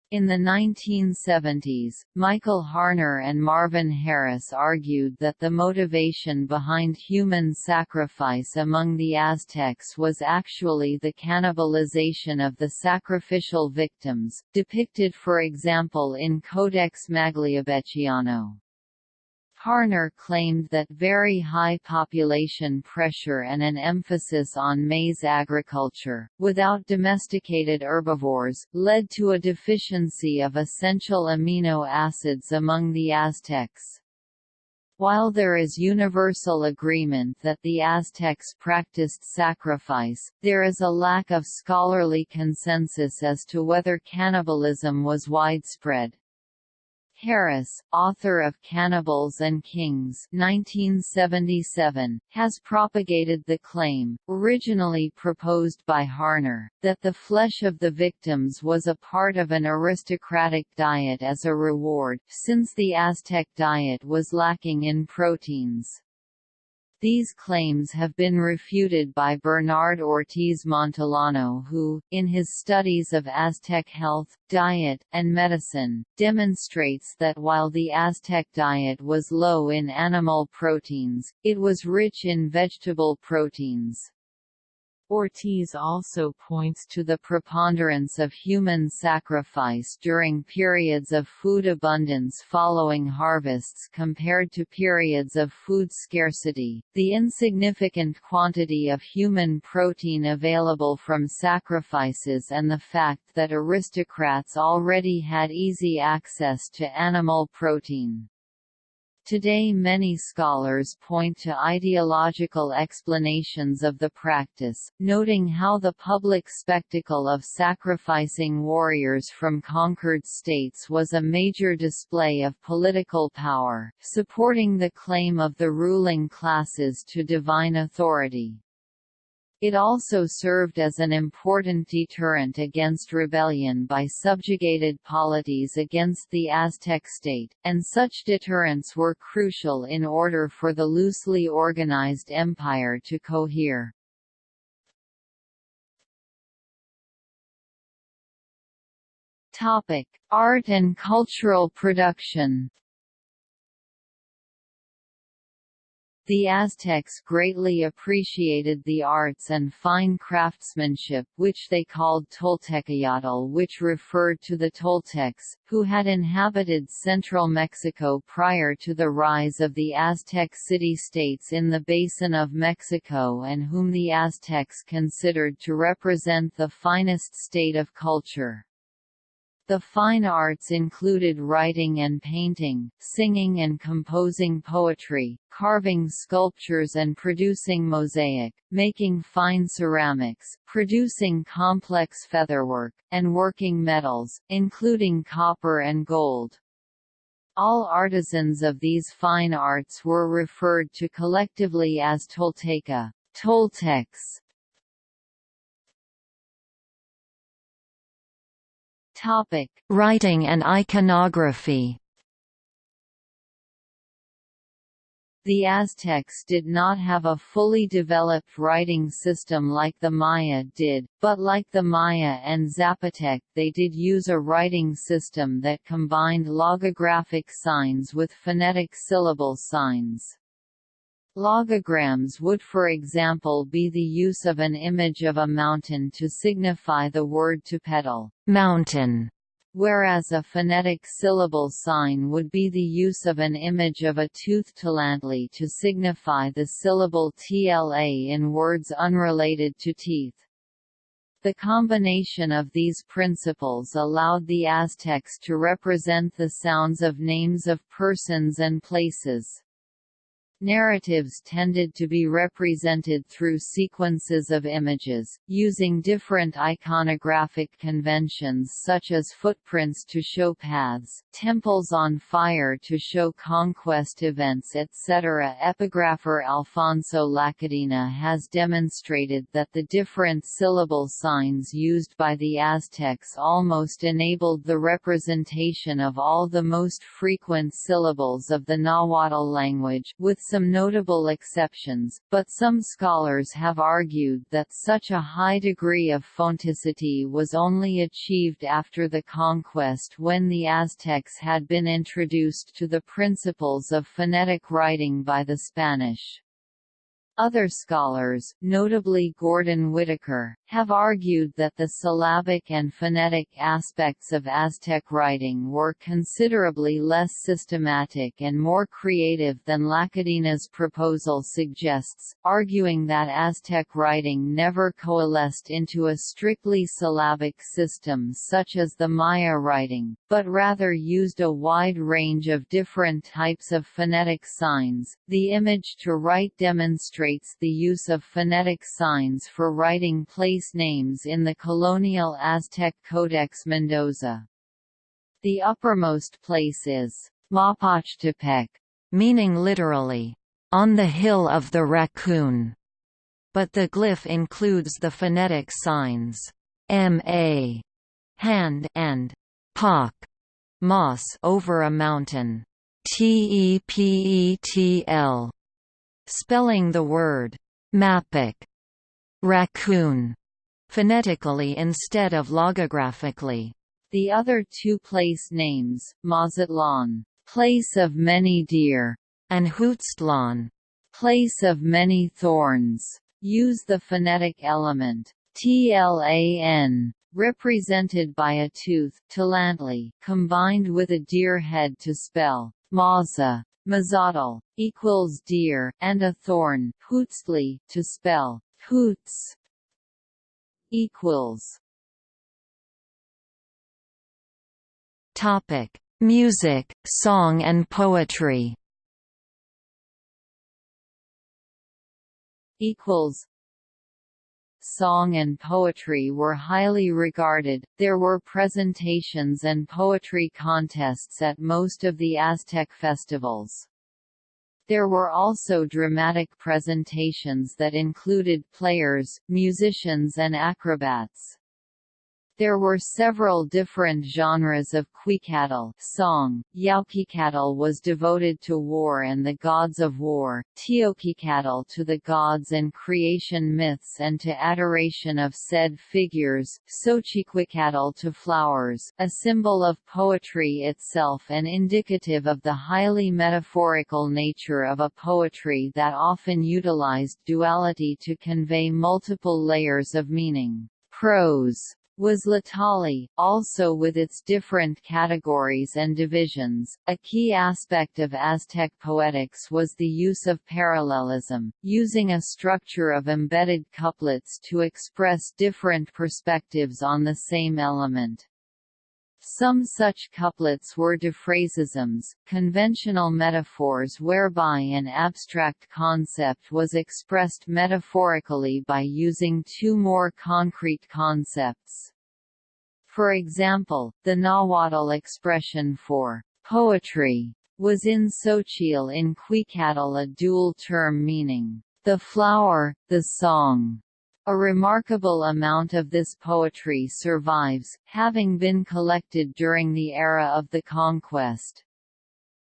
In the 1970s, Michael Harner and Marvin Harris argued that the motivation behind human sacrifice among the Aztecs was actually the cannibalization of the sacrificial victims, depicted for example in Codex Magliabechiano. Harner claimed that very high population pressure and an emphasis on maize agriculture, without domesticated herbivores, led to a deficiency of essential amino acids among the Aztecs. While there is universal agreement that the Aztecs practiced sacrifice, there is a lack of scholarly consensus as to whether cannibalism was widespread. Harris, author of Cannibals and Kings 1977, has propagated the claim, originally proposed by Harner, that the flesh of the victims was a part of an aristocratic diet as a reward, since the Aztec diet was lacking in proteins. These claims have been refuted by Bernard Ortiz Montellano who, in his studies of Aztec health, diet, and medicine, demonstrates that while the Aztec diet was low in animal proteins, it was rich in vegetable proteins. Ortiz also points to the preponderance of human sacrifice during periods of food abundance following harvests compared to periods of food scarcity, the insignificant quantity of human protein available from sacrifices and the fact that aristocrats already had easy access to animal protein. Today many scholars point to ideological explanations of the practice, noting how the public spectacle of sacrificing warriors from conquered states was a major display of political power, supporting the claim of the ruling classes to divine authority. It also served as an important deterrent against rebellion by subjugated polities against the Aztec state, and such deterrents were crucial in order for the loosely organized empire to cohere. Art and cultural production The Aztecs greatly appreciated the arts and fine craftsmanship which they called Toltecayotl which referred to the Toltecs, who had inhabited central Mexico prior to the rise of the Aztec city-states in the basin of Mexico and whom the Aztecs considered to represent the finest state of culture. The fine arts included writing and painting, singing and composing poetry, carving sculptures and producing mosaic, making fine ceramics, producing complex featherwork, and working metals, including copper and gold. All artisans of these fine arts were referred to collectively as Tolteca Toltecs. Topic: Writing and iconography. The Aztecs did not have a fully developed writing system like the Maya did, but like the Maya and Zapotec they did use a writing system that combined logographic signs with phonetic syllable signs. Logograms would for example be the use of an image of a mountain to signify the word tepetl mountain, whereas a phonetic syllable sign would be the use of an image of a tooth tlantli to signify the syllable tla in words unrelated to teeth. The combination of these principles allowed the Aztecs to represent the sounds of names of persons and places. Narratives tended to be represented through sequences of images, using different iconographic conventions such as footprints to show paths, temples on fire to show conquest events etc. Epigrapher Alfonso Lacadena has demonstrated that the different syllable signs used by the Aztecs almost enabled the representation of all the most frequent syllables of the Nahuatl language, with some notable exceptions, but some scholars have argued that such a high degree of phoneticity was only achieved after the conquest when the Aztecs had been introduced to the principles of phonetic writing by the Spanish. Other scholars, notably Gordon Whittaker, have argued that the syllabic and phonetic aspects of Aztec writing were considerably less systematic and more creative than Lacadena's proposal suggests, arguing that Aztec writing never coalesced into a strictly syllabic system such as the Maya writing, but rather used a wide range of different types of phonetic signs. The image to right demonstrates the use of phonetic signs for writing place names in the colonial Aztec Codex Mendoza. The uppermost place is Mapachtepec, meaning literally, on the hill of the raccoon. But the glyph includes the phonetic signs ma, hand, and pak, moss over a mountain, tepetl, spelling the word mapach, raccoon, phonetically instead of logographically. The other two place names, Mazatlan, place of many deer, and Huitztlan, place of many thorns, use the phonetic element tlan represented by a tooth tlantli, combined with a deer head to spell maza, mazatl, equals deer, and a thorn huitztli, to spell hoots equals Topic: Music, song and poetry. Equals. Song and poetry were highly regarded. There were presentations and poetry contests at most of the Aztec festivals. There were also dramatic presentations that included players, musicians and acrobats. There were several different genres of Cuicatl song. Yaocuicatl was devoted to war and the gods of war, Teocuicatl to the gods and creation myths and to adoration of said figures, Xochicuicatl to flowers, a symbol of poetry itself and indicative of the highly metaphorical nature of a poetry that often utilized duality to convey multiple layers of meaning. Prose was Tlahtolli, also with its different categories and divisions. A key aspect of Aztec poetics was the use of parallelism, using a structure of embedded couplets to express different perspectives on the same element. Some such couplets were diphrasisms, conventional metaphors whereby an abstract concept was expressed metaphorically by using two more concrete concepts. For example, the Nahuatl expression for poetry was in Xochitl in Cuicatl a dual term meaning the flower, the song. A remarkable amount of this poetry survives, having been collected during the era of the conquest.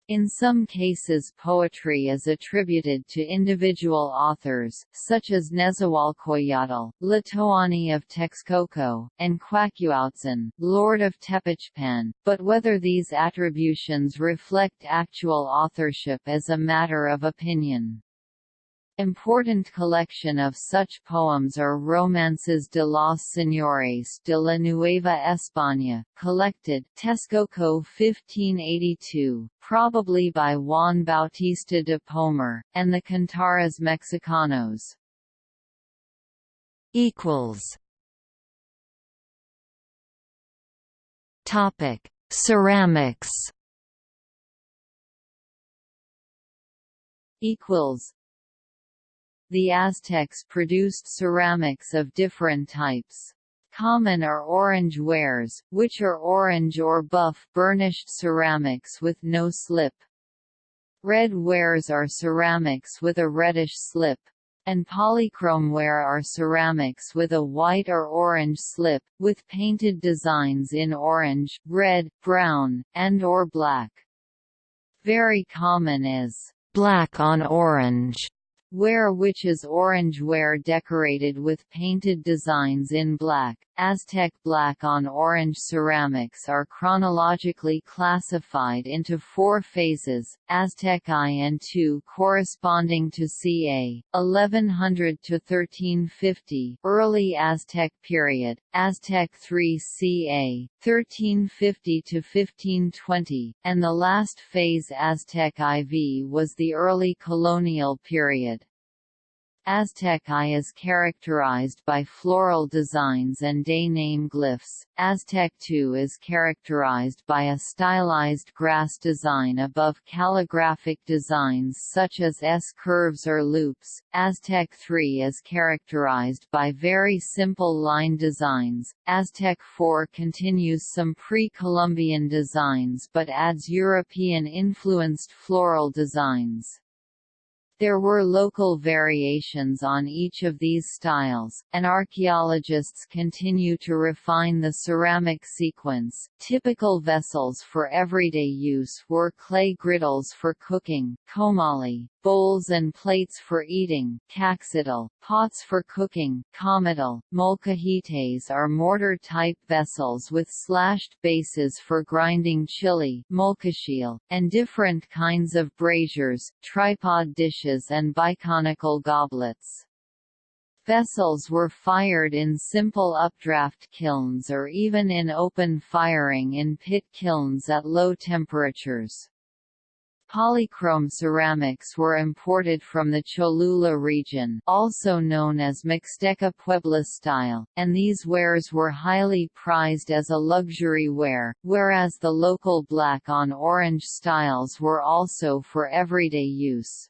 In some cases poetry is attributed to individual authors, such as Nezahualcoyotl, Tlatoani of Texcoco, and Cuacuauhtzin, Lord of Tepechpan, but whether these attributions reflect actual authorship is a matter of opinion. Important collection of such poems are Romances de los Señores de la Nueva España, collected Texcoco 1582, probably by Juan Bautista de Pomar, and the Cantares Mexicanos. Topic: Ceramics. Equals the Aztecs produced ceramics of different types. Common are orange wares, which are orange or buff burnished ceramics with no slip. Red wares are ceramics with a reddish slip. And polychrome ware are ceramics with a white or orange slip, with painted designs in orange, red, brown, and or black. Very common is black on orange ware which is orange ware decorated with painted designs in black. Aztec black on orange ceramics are chronologically classified into four phases, Aztec I and II corresponding to ca. 1100 to 1350 early Aztec period, Aztec III ca. 1350 to 1520, and the last phase Aztec IV was the early colonial period. Aztec I is characterized by floral designs and day name glyphs, Aztec II is characterized by a stylized grass design above calligraphic designs such as S-curves or loops, Aztec III is characterized by very simple line designs, Aztec IV continues some pre-Columbian designs but adds European-influenced floral designs. There were local variations on each of these styles, and archaeologists continue to refine the ceramic sequence. Typical vessels for everyday use were clay griddles for cooking, comalli, bowls and plates for eating, caxitl, pots for cooking, comitl, molcajetes are mortar-type vessels with slashed bases for grinding chili, molcaxitl, and different kinds of braziers, tripod dishes and biconical goblets. Vessels were fired in simple updraft kilns or even in open firing in pit kilns at low temperatures. Polychrome ceramics were imported from the Cholula region also known as Mixteca Puebla style, and these wares were highly prized as a luxury ware, whereas the local black on orange styles were also for everyday use.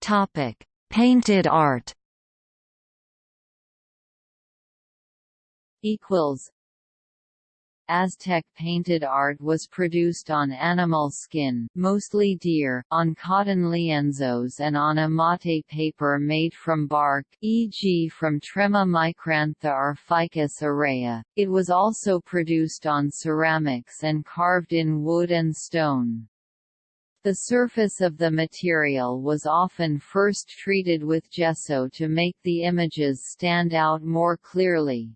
Topic. Painted art. Equals Aztec painted art was produced on animal skin mostly deer, on cotton lienzos and on amate paper made from bark e.g. from Trema micrantha or Ficus aurea. It was also produced on ceramics and carved in wood and stone. The surface of the material was often first treated with gesso to make the images stand out more clearly.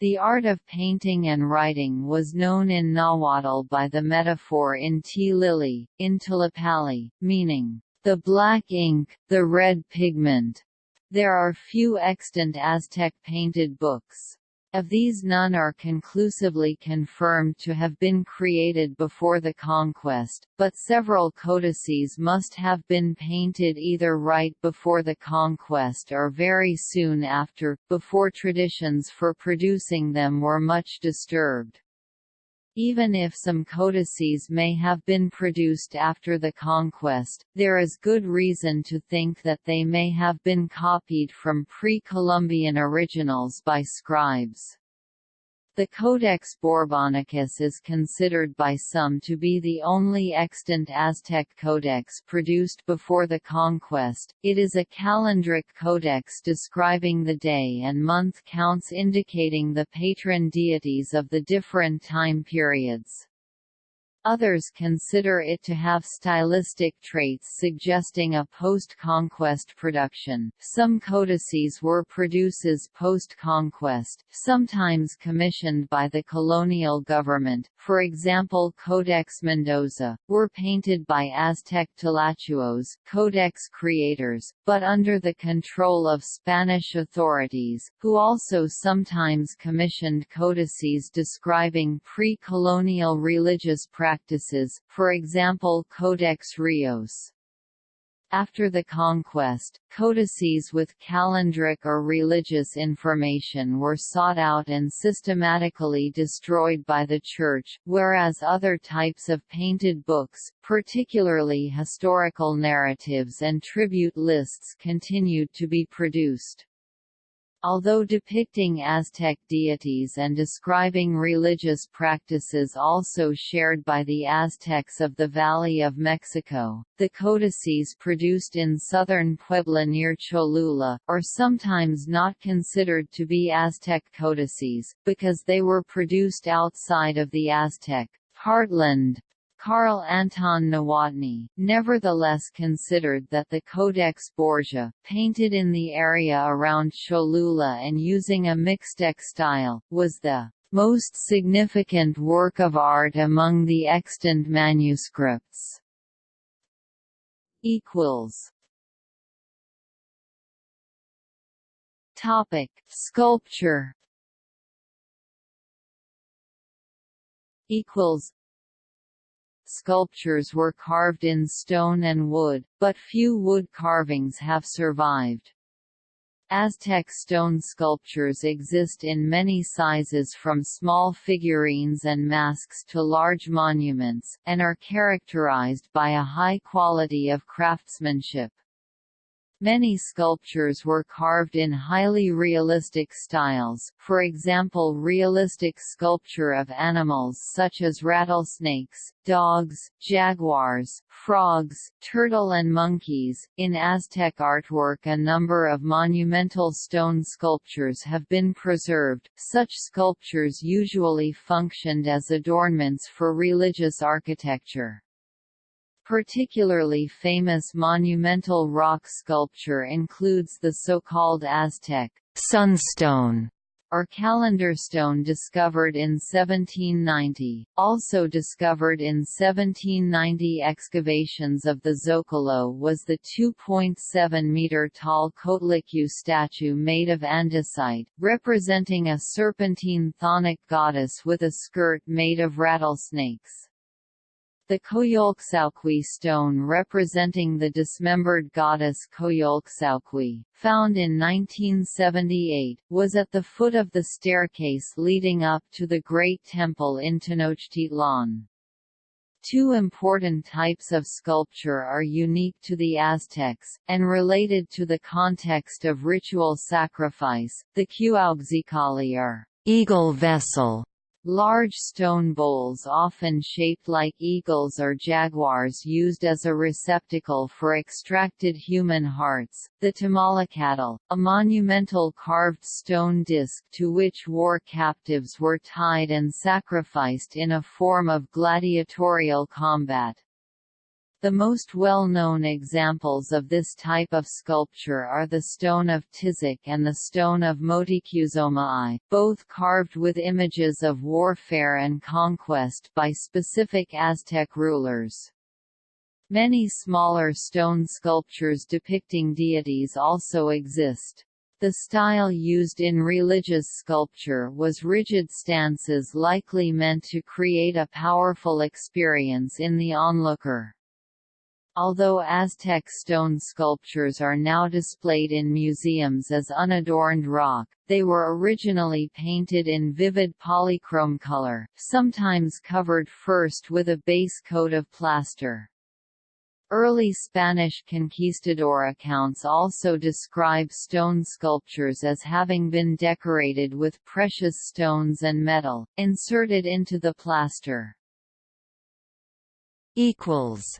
The art of painting and writing was known in Nahuatl by the metaphor in tlilli, Intilipali, meaning, the black ink, the red pigment. There are few extant Aztec painted books. Of these none are conclusively confirmed to have been created before the conquest, but several codices must have been painted either right before the conquest or very soon after, before traditions for producing them were much disturbed. Even if some codices may have been produced after the conquest, there is good reason to think that they may have been copied from pre-Columbian originals by scribes. The Codex Borbonicus is considered by some to be the only extant Aztec codex produced before the conquest. It is a calendric codex describing the day and month counts indicating the patron deities of the different time periods. Others consider it to have stylistic traits suggesting a post-conquest production. Some codices were produces post-conquest, sometimes commissioned by the colonial government, for example Codex Mendoza, were painted by Aztec tlacuilos, codex creators, but under the control of Spanish authorities, who also sometimes commissioned codices describing pre-colonial religious practices practices, for example Codex Rios. After the conquest, codices with calendric or religious information were sought out and systematically destroyed by the Church, whereas other types of painted books, particularly historical narratives and tribute lists continued to be produced. Although depicting Aztec deities and describing religious practices also shared by the Aztecs of the Valley of Mexico, the codices produced in southern Puebla near Cholula, are sometimes not considered to be Aztec codices, because they were produced outside of the Aztec heartland Karl Anton Nowotny, nevertheless considered that the Codex Borgia, painted in the area around Cholula and using a Mixtec style, was the most significant work of art among the extant manuscripts. Topic: Sculpture. Equals sculptures were carved in stone and wood, but few wood carvings have survived. Aztec stone sculptures exist in many sizes from small figurines and masks to large monuments, and are characterized by a high quality of craftsmanship. Many sculptures were carved in highly realistic styles, for example realistic sculpture of animals such as rattlesnakes, dogs, jaguars, frogs, turtle and monkeys. In Aztec artwork a number of monumental stone sculptures have been preserved. Such sculptures usually functioned as adornments for religious architecture. Particularly famous monumental rock sculpture includes the so-called Aztec sunstone are calendar stone discovered in 1790, also discovered in 1790 excavations of the Zocalo was the 2.7-metre-tall Coatlicue statue made of andesite, representing a serpentine chthonic goddess with a skirt made of rattlesnakes. The Coyolxauhqui stone representing the dismembered goddess Coyolxauhqui, found in 1978, was at the foot of the staircase leading up to the Great Temple in Tenochtitlan. Two important types of sculpture are unique to the Aztecs, and related to the context of ritual sacrifice. The Cuauhxicalli are eagle vessel Large stone bowls often shaped like eagles or jaguars used as a receptacle for extracted human hearts, the Temalacatl, a monumental carved stone disc to which war captives were tied and sacrificed in a form of gladiatorial combat. The most well-known examples of this type of sculpture are the stone of Tizoc and the stone of Motecuzoma I, both carved with images of warfare and conquest by specific Aztec rulers. Many smaller stone sculptures depicting deities also exist. The style used in religious sculpture was rigid stances likely meant to create a powerful experience in the onlooker. Although Aztec stone sculptures are now displayed in museums as unadorned rock, they were originally painted in vivid polychrome color, sometimes covered first with a base coat of plaster. Early Spanish conquistador accounts also describe stone sculptures as having been decorated with precious stones and metal, inserted into the plaster. equals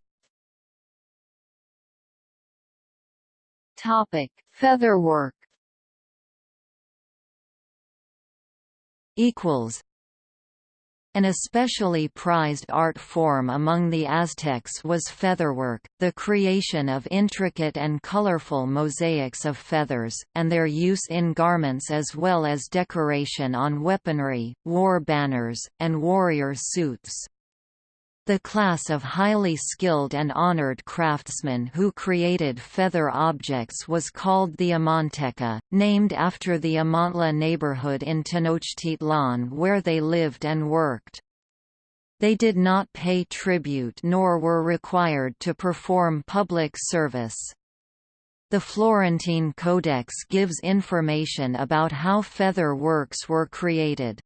Topic: Featherwork. Equals. An especially prized art form among the Aztecs was featherwork, the creation of intricate and colorful mosaics of feathers, and their use in garments as well as decoration on weaponry, war banners, and warrior suits. The class of highly skilled and honored craftsmen who created feather objects was called the Amanteca, named after the Amantla neighborhood in Tenochtitlan where they lived and worked. They did not pay tribute nor were required to perform public service. The Florentine Codex gives information about how feather works were created.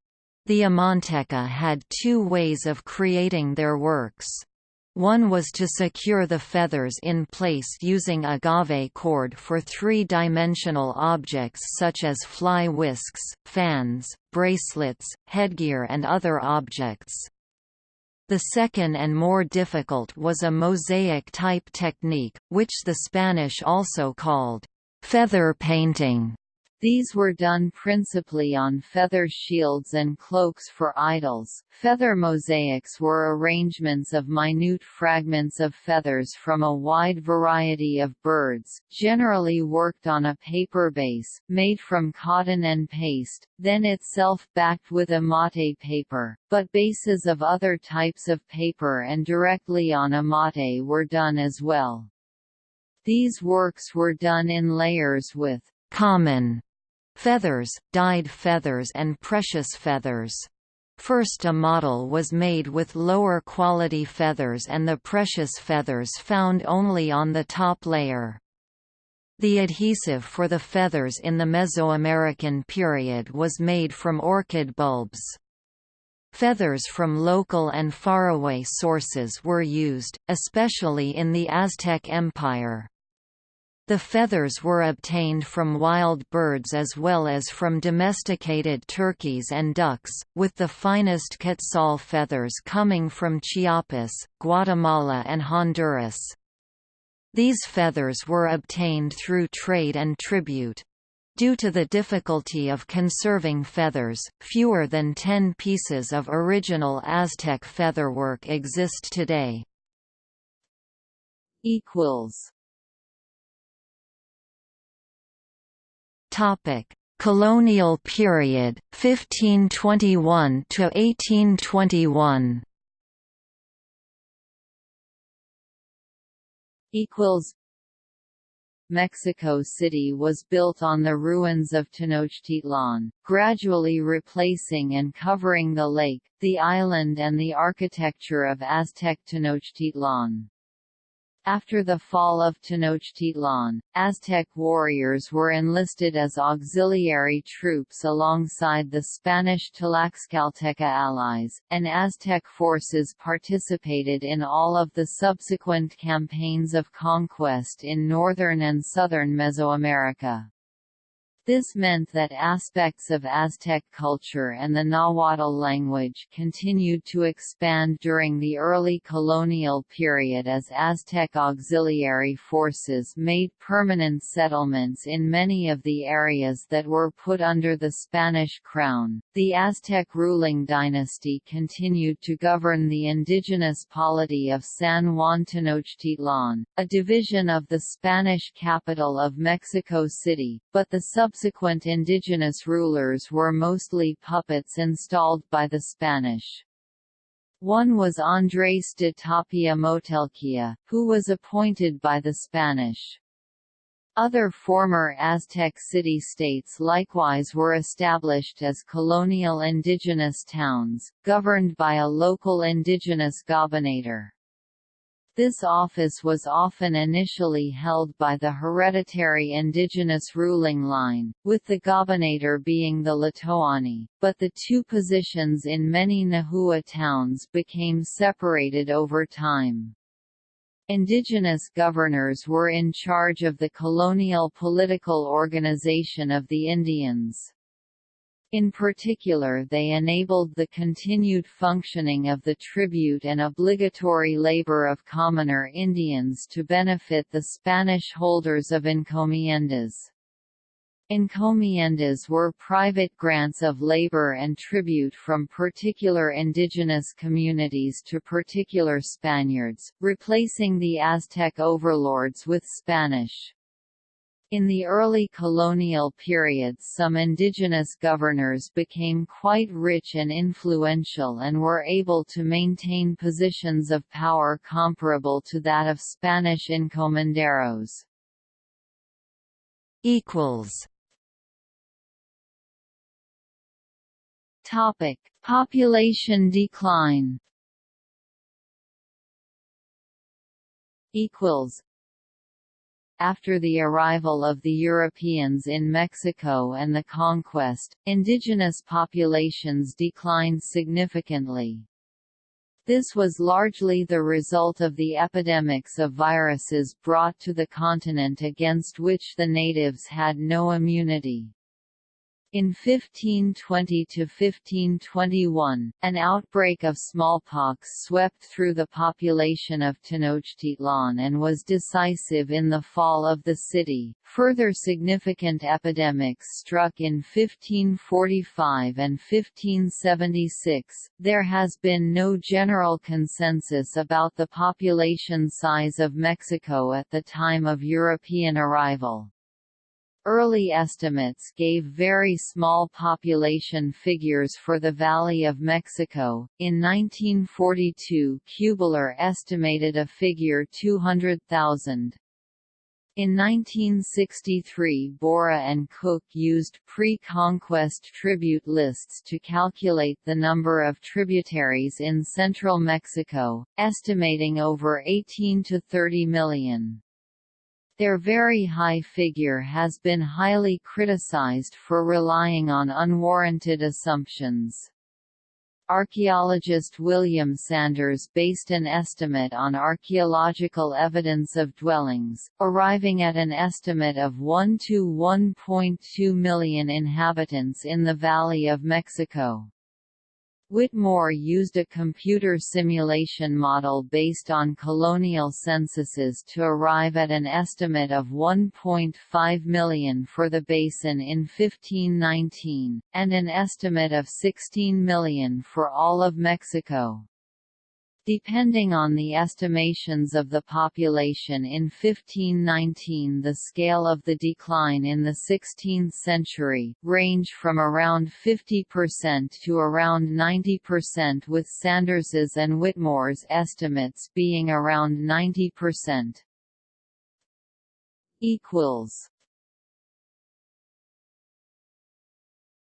The Amanteca had two ways of creating their works. One was to secure the feathers in place using agave cord for three-dimensional objects such as fly whisks, fans, bracelets, headgear and other objects. The second and more difficult was a mosaic-type technique, which the Spanish also called feather painting. These were done principally on feather shields and cloaks for idols. Feather mosaics were arrangements of minute fragments of feathers from a wide variety of birds, generally worked on a paper base, made from cotton and paste, then itself backed with amate paper, but bases of other types of paper and directly on amate were done as well. These works were done in layers with common feathers, dyed feathers and precious feathers. First a model was made with lower quality feathers and the precious feathers found only on the top layer. The adhesive for the feathers in the Mesoamerican period was made from orchid bulbs. Feathers from local and faraway sources were used, especially in the Aztec Empire. The feathers were obtained from wild birds as well as from domesticated turkeys and ducks, with the finest quetzal feathers coming from Chiapas, Guatemala and Honduras. These feathers were obtained through trade and tribute. Due to the difficulty of conserving feathers, fewer than ten pieces of original Aztec featherwork exist today. equals Colonial period 1521 to 1821 equals. Mexico City was built on the ruins of Tenochtitlan, gradually replacing and covering the lake, the island and the architecture of Aztec Tenochtitlan. After the fall of Tenochtitlan, Aztec warriors were enlisted as auxiliary troops alongside the Spanish Tlaxcalteca allies, and Aztec forces participated in all of the subsequent campaigns of conquest in northern and southern Mesoamerica. This meant that aspects of Aztec culture and the Nahuatl language continued to expand during the early colonial period as Aztec auxiliary forces made permanent settlements in many of the areas that were put under the Spanish crown. The Aztec ruling dynasty continued to govern the indigenous polity of San Juan Tenochtitlan, a division of the Spanish capital of Mexico City, but the sub subsequent indigenous rulers were mostly puppets installed by the Spanish. One was Andrés de Tapia Motelchiuh, who was appointed by the Spanish. Other former Aztec city-states likewise were established as colonial indigenous towns, governed by a local indigenous gobernador. This office was often initially held by the hereditary indigenous ruling line, with the gobernador being the Tlatoani, but the two positions in many Nahua towns became separated over time. Indigenous governors were in charge of the colonial political organization of the Indians. In particular they enabled the continued functioning of the tribute and obligatory labor of commoner Indians to benefit the Spanish holders of encomiendas. Encomiendas were private grants of labor and tribute from particular indigenous communities to particular Spaniards, replacing the Aztec overlords with Spanish. In the early colonial periods some indigenous governors became quite rich and influential and were able to maintain positions of power comparable to that of Spanish encomenderos. Topic: Population decline. Equals after the arrival of the Europeans in Mexico and the conquest, indigenous populations declined significantly. This was largely the result of the epidemics of viruses brought to the continent against which the natives had no immunity. In 1520–1521, an outbreak of smallpox swept through the population of Tenochtitlan and was decisive in the fall of the city. Further significant epidemics struck in 1545 and 1576. There has been no general consensus about the population size of Mexico at the time of European arrival. Early estimates gave very small population figures for the Valley of Mexico. In 1942, Kubler estimated a figure 200,000. In 1963 Borah and Cook used pre-conquest tribute lists to calculate the number of tributaries in central Mexico, estimating over 18 to 30 million. Their very high figure has been highly criticized for relying on unwarranted assumptions. Archaeologist William Sanders based an estimate on archaeological evidence of dwellings, arriving at an estimate of 1 to 1.2 million inhabitants in the Valley of Mexico. Whitmore used a computer simulation model based on colonial censuses to arrive at an estimate of 1.5 million for the basin in 1519, and an estimate of 16 million for all of Mexico. Depending on the estimations of the population in 1519 the scale of the decline in the 16th century, range from around 50% to around 90% with Sanders's and Whitmore's estimates being around 90%.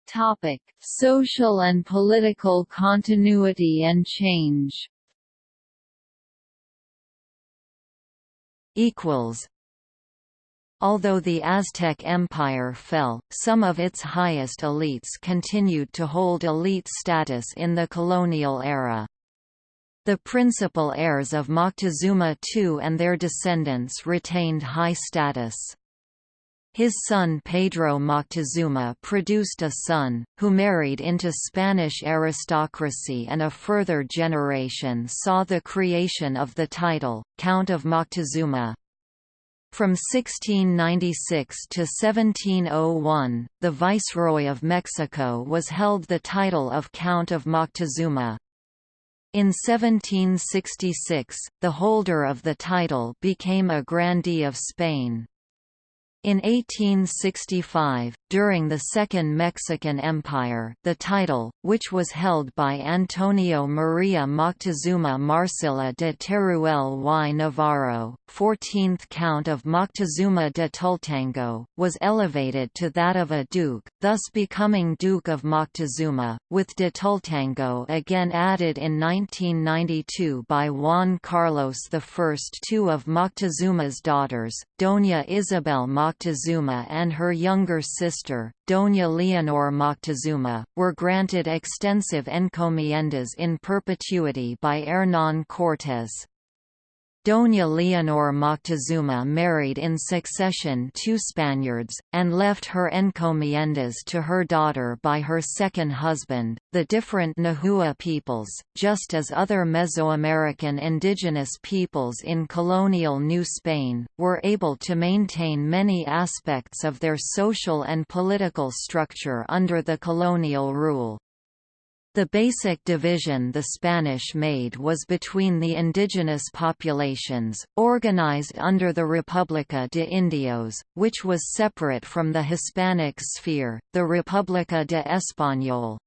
Topic: Social and political continuity and change. Equals Although the Aztec Empire fell, some of its highest elites continued to hold elite status in the colonial era. The principal heirs of Moctezuma II and their descendants retained high status. His son Pedro Moctezuma produced a son, who married into Spanish aristocracy and a further generation saw the creation of the title, Count of Moctezuma. From 1696 to 1701, the Viceroy of Mexico was held the title of Count of Moctezuma. In 1766, the holder of the title became a grandee of Spain. In 1865, during the Second Mexican Empire the title, which was held by Antonio María Moctezuma Marcilla de Teruel y Navarro, 14th Count of Moctezuma de Tultengo, was elevated to that of a duke, thus becoming Duke of Moctezuma, with de Tultengo again added in 1992 by Juan Carlos I. Two of Moctezuma's daughters, Doña Isabel Moctezuma and her younger sister, Doña Leonor Moctezuma, were granted extensive encomiendas in perpetuity by Hernán Cortés. Doña Leonor Moctezuma married in succession two Spaniards, and left her encomiendas to her daughter by her second husband. The different Nahua peoples, just as other Mesoamerican indigenous peoples in colonial New Spain, were able to maintain many aspects of their social and political structure under the colonial rule. The basic division the Spanish made was between the indigenous populations, organized under the República de Indios, which was separate from the Hispanic sphere, the República de Español.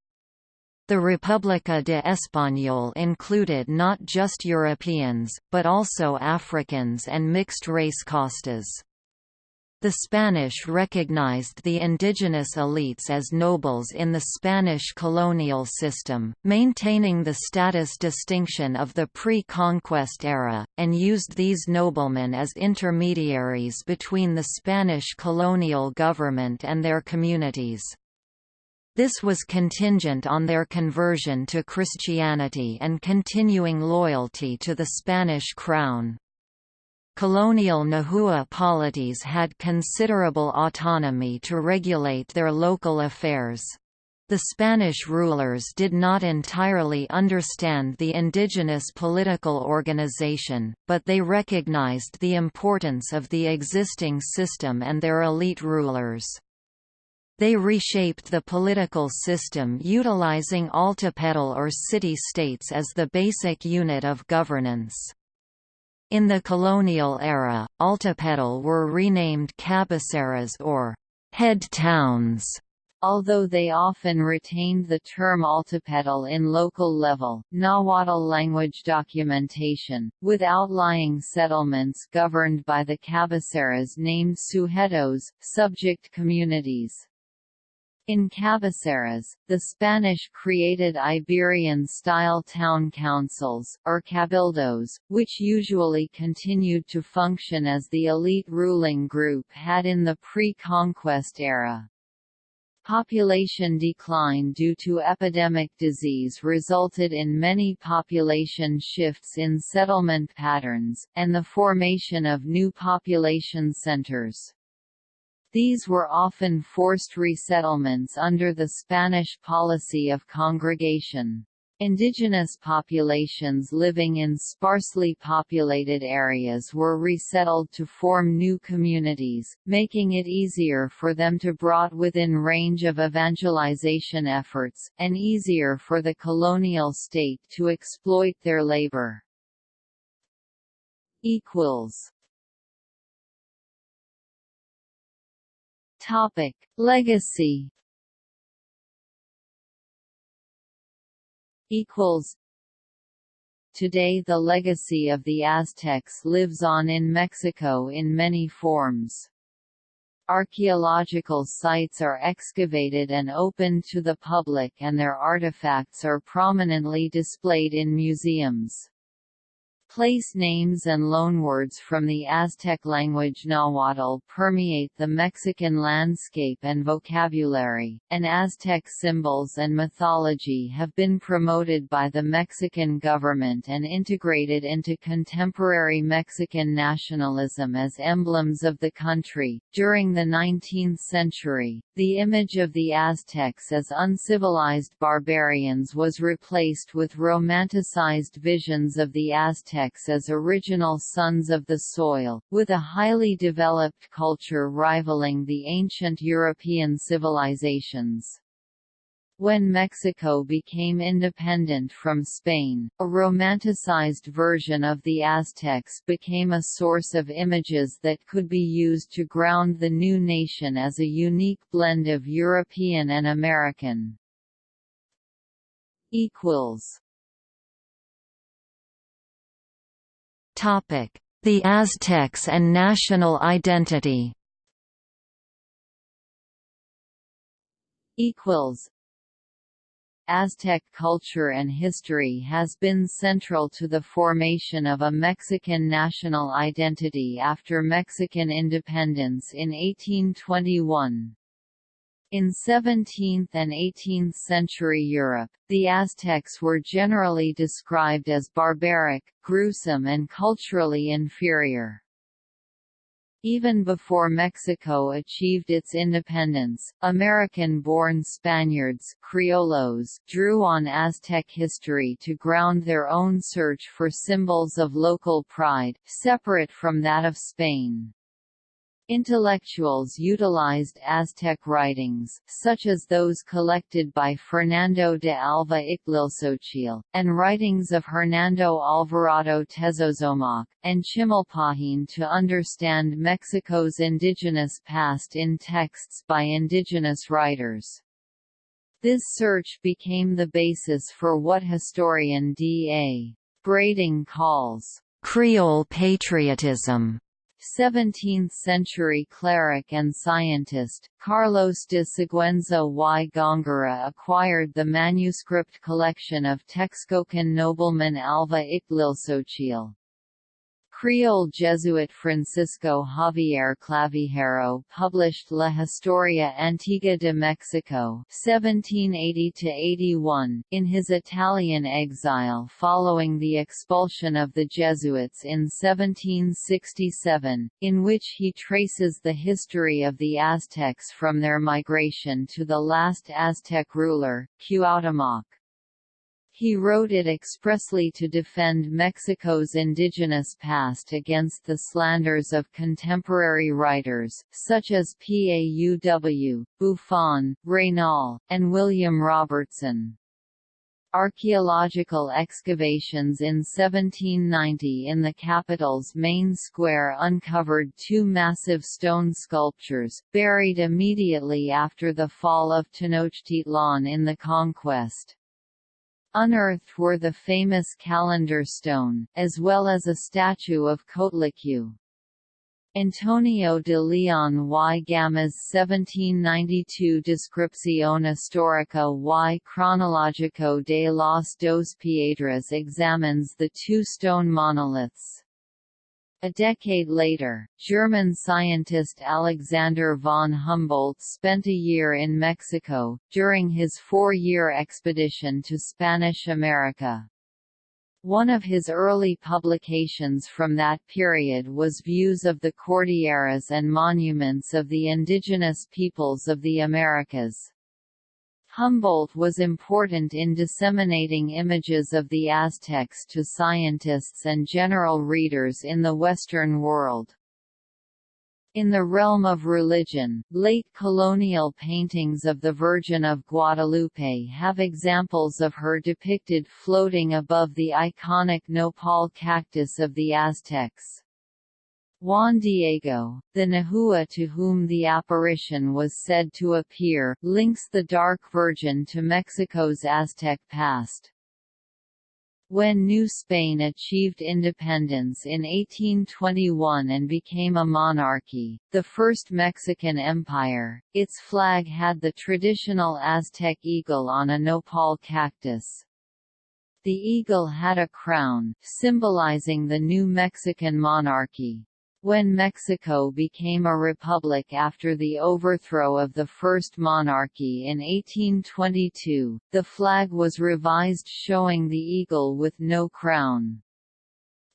The República de Español included not just Europeans, but also Africans and mixed-race castas. The Spanish recognized the indigenous elites as nobles in the Spanish colonial system, maintaining the status distinction of the pre-conquest era, and used these noblemen as intermediaries between the Spanish colonial government and their communities. This was contingent on their conversion to Christianity and continuing loyalty to the Spanish crown. Colonial Nahua polities had considerable autonomy to regulate their local affairs. The Spanish rulers did not entirely understand the indigenous political organization, but they recognized the importance of the existing system and their elite rulers. They reshaped the political system utilizing altepetl or city-states as the basic unit of governance. In the colonial era, Altepetl were renamed cabeceras or head towns, although they often retained the term Altepetl in local level, Nahuatl language documentation, with outlying settlements governed by the cabeceras named sujetos, subject communities. In cabeceras, the Spanish created Iberian-style town councils, or cabildos, which usually continued to function as the elite ruling group had in the pre-conquest era. Population decline due to epidemic disease resulted in many population shifts in settlement patterns, and the formation of new population centers. These were often forced resettlements under the Spanish policy of congregation. Indigenous populations living in sparsely populated areas were resettled to form new communities, making it easier for them to brought within range of evangelization efforts, and easier for the colonial state to exploit their labor. Topic: Legacy equals Today the legacy of the Aztecs lives on in Mexico in many forms. Archaeological sites are excavated and opened to the public and their artifacts are prominently displayed in museums. Place names and loanwords from the Aztec language Nahuatl permeate the Mexican landscape and vocabulary, and Aztec symbols and mythology have been promoted by the Mexican government and integrated into contemporary Mexican nationalism as emblems of the country. During the 19th century, the image of the Aztecs as uncivilized barbarians was replaced with romanticized visions of the Aztecs Aztecs as original sons of the soil, with a highly developed culture rivaling the ancient European civilizations. When Mexico became independent from Spain, a romanticized version of the Aztecs became a source of images that could be used to ground the new nation as a unique blend of European and American. equals The Aztecs and national identity equals Aztec culture and history has been central to the formation of a Mexican national identity after Mexican independence in 1821. In 17th and 18th century Europe, the Aztecs were generally described as barbaric, gruesome and culturally inferior. Even before Mexico achieved its independence, American-born Spaniards Criollos drew on Aztec history to ground their own search for symbols of local pride, separate from that of Spain. Intellectuals utilized Aztec writings, such as those collected by Fernando de Alva Ixtlilxochitl, and writings of Hernando Alvarado Tezozomoc, and Chimalpahin to understand Mexico's indigenous past in texts by indigenous writers. This search became the basis for what historian D.A. Brading calls Creole patriotism 17th-century cleric and scientist, Carlos de Sigüenza y Góngora acquired the manuscript collection of Texcocan nobleman Alva Ixtlilxochitl. Creole Jesuit Francisco Javier Clavijero published La Historia Antigua de Mexico (1780–81) in his Italian exile following the expulsion of the Jesuits in 1767, in which he traces the history of the Aztecs from their migration to the last Aztec ruler, Cuauhtémoc. He wrote it expressly to defend Mexico's indigenous past against the slanders of contemporary writers, such as Pauw, Buffon, Raynal, and William Robertson. Archaeological excavations in 1790 in the capital's main square uncovered two massive stone sculptures, buried immediately after the fall of Tenochtitlan in the conquest. Unearthed were the famous calendar stone, as well as a statue of Coatlicue. Antonio de Leon y Gama's 1792 Descripción histórica y cronológico de las dos piedras examines the two stone monoliths. A decade later, German scientist Alexander von Humboldt spent a year in Mexico, during his four-year expedition to Spanish America. One of his early publications from that period was Views of the Cordilleras and Monuments of the Indigenous Peoples of the Americas. Humboldt was important in disseminating images of the Aztecs to scientists and general readers in the Western world. In the realm of religion, late colonial paintings of the Virgin of Guadalupe have examples of her depicted floating above the iconic nopal cactus of the Aztecs. Juan Diego, the Nahua to whom the apparition was said to appear, links the Dark Virgin to Mexico's Aztec past. When New Spain achieved independence in 1821 and became a monarchy, the first Mexican empire, its flag had the traditional Aztec eagle on a nopal cactus. The eagle had a crown, symbolizing the new Mexican monarchy. When Mexico became a republic after the overthrow of the First Monarchy in 1822, the flag was revised showing the eagle with no crown.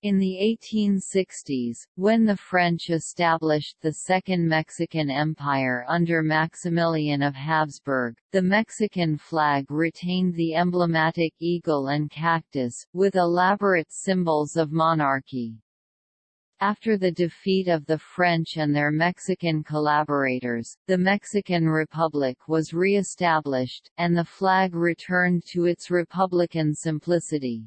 In the 1860s, when the French established the Second Mexican Empire under Maximilian of Habsburg, the Mexican flag retained the emblematic eagle and cactus, with elaborate symbols of monarchy. After the defeat of the French and their Mexican collaborators, the Mexican Republic was re-established, and the flag returned to its republican simplicity.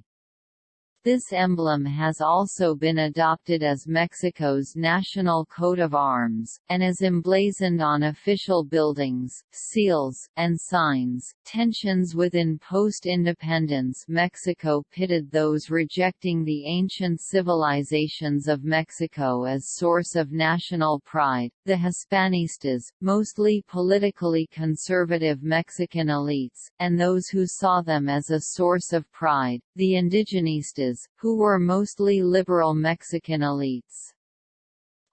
This emblem has also been adopted as Mexico's national coat of arms, and is emblazoned on official buildings, seals, and signs. Tensions within post independence Mexico pitted those rejecting the ancient civilizations of Mexico as source of national pride, the Hispanistas, mostly politically conservative Mexican elites, and those who saw them as a source of pride, the indigenistas who were mostly liberal Mexican elites.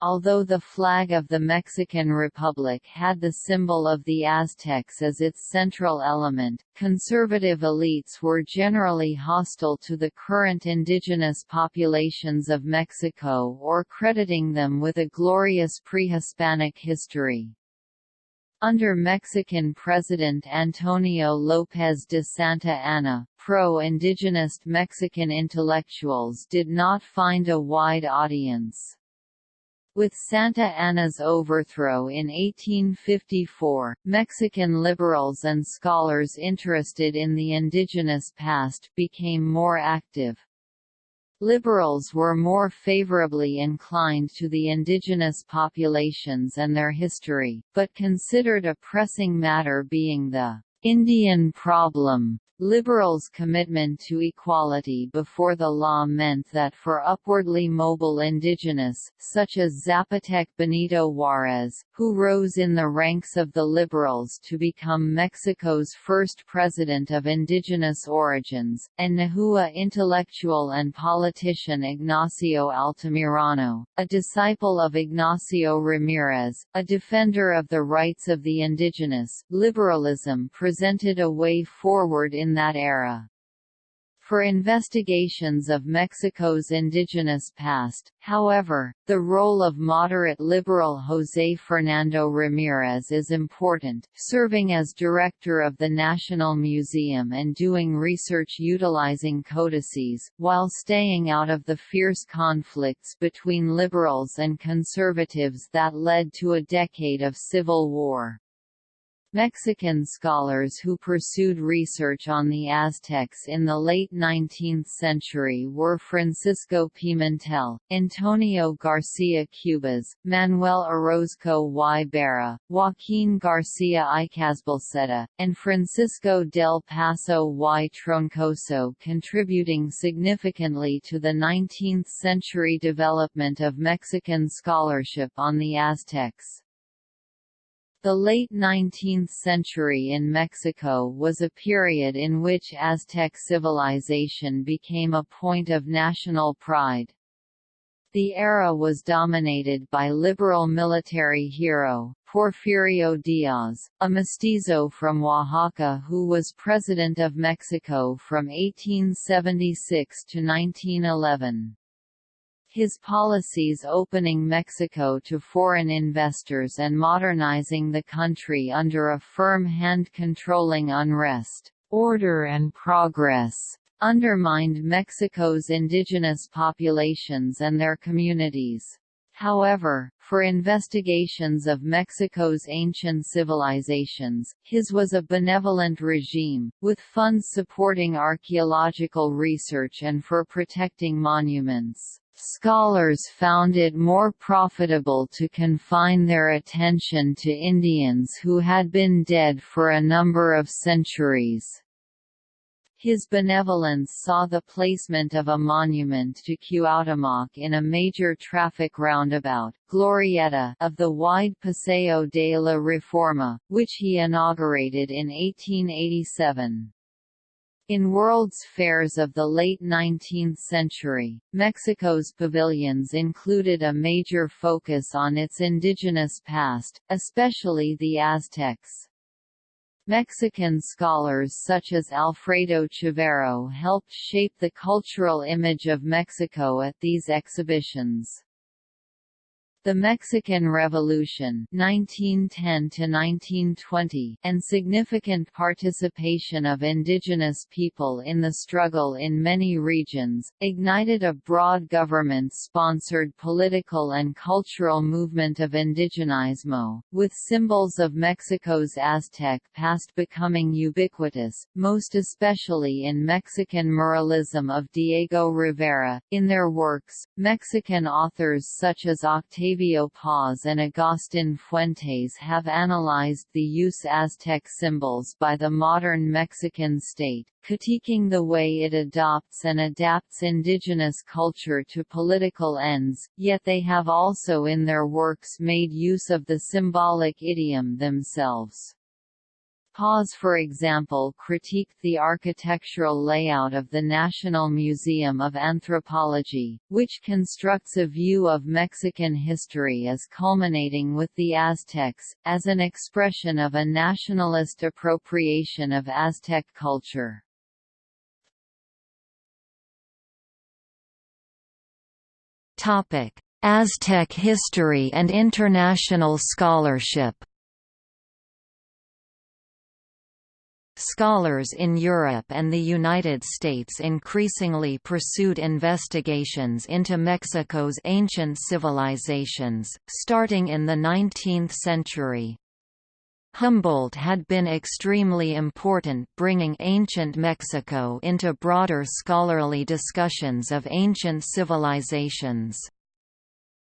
Although the flag of the Mexican Republic had the symbol of the Aztecs as its central element, conservative elites were generally hostile to the current indigenous populations of Mexico or crediting them with a glorious pre-Hispanic history. Under Mexican President Antonio López de Santa Anna, pro-indigenous Mexican intellectuals did not find a wide audience. With Santa Anna's overthrow in 1854, Mexican liberals and scholars interested in the indigenous past became more active. Liberals were more favorably inclined to the indigenous populations and their history, but considered a pressing matter being the Indian problem. Liberals' commitment to equality before the law meant that for upwardly mobile indigenous, such as Zapotec Benito Juárez, who rose in the ranks of the Liberals to become Mexico's first president of indigenous origins, and Nahua intellectual and politician Ignacio Altamirano, a disciple of Ignacio Ramirez, a defender of the rights of the indigenous, liberalism presented a way forward in in that era. For investigations of Mexico's indigenous past, however, the role of moderate liberal José Fernando Ramírez is important, serving as director of the National Museum and doing research utilizing codices, while staying out of the fierce conflicts between liberals and conservatives that led to a decade of civil war. Mexican scholars who pursued research on the Aztecs in the late 19th century were Francisco Pimentel, Antonio García Cubas, Manuel Orozco y Berra, Joaquín García Icazbalceta, and Francisco del Paso y Troncoso contributing significantly to the 19th-century development of Mexican scholarship on the Aztecs. The late 19th century in Mexico was a period in which Aztec civilization became a point of national pride. The era was dominated by liberal military hero, Porfirio Diaz, a mestizo from Oaxaca who was President of Mexico from 1876 to 1911. His policies opening Mexico to foreign investors and modernizing the country under a firm hand controlling unrest, order and progress, undermined Mexico's indigenous populations and their communities. However, for investigations of Mexico's ancient civilizations, his was a benevolent regime, with funds supporting archaeological research and for protecting monuments. Scholars found it more profitable to confine their attention to Indians who had been dead for a number of centuries. His benevolence saw the placement of a monument to Cuauhtémoc in a major traffic roundabout, Glorieta, of the wide Paseo de la Reforma, which he inaugurated in 1887. In World's Fairs of the late 19th century, Mexico's pavilions included a major focus on its indigenous past, especially the Aztecs. Mexican scholars such as Alfredo Chavero helped shape the cultural image of Mexico at these exhibitions. The Mexican Revolution 1910 and significant participation of indigenous people in the struggle in many regions, ignited a broad government-sponsored political and cultural movement of indigenismo, with symbols of Mexico's Aztec past becoming ubiquitous, most especially in Mexican muralism of Diego Rivera. In their works, Mexican authors such as Octavio Octavio Paz and Agustin Fuentes have analyzed the use Aztec symbols by the modern Mexican state, critiquing the way it adopts and adapts indigenous culture to political ends, yet they have also in their works made use of the symbolic idiom themselves. Paz for example critiqued the architectural layout of the National Museum of Anthropology, which constructs a view of Mexican history as culminating with the Aztecs, as an expression of a nationalist appropriation of Aztec culture. Aztec history and international scholarship Scholars in Europe and the United States increasingly pursued investigations into Mexico's ancient civilizations, starting in the 19th century. Humboldt had been extremely important bringing ancient Mexico into broader scholarly discussions of ancient civilizations.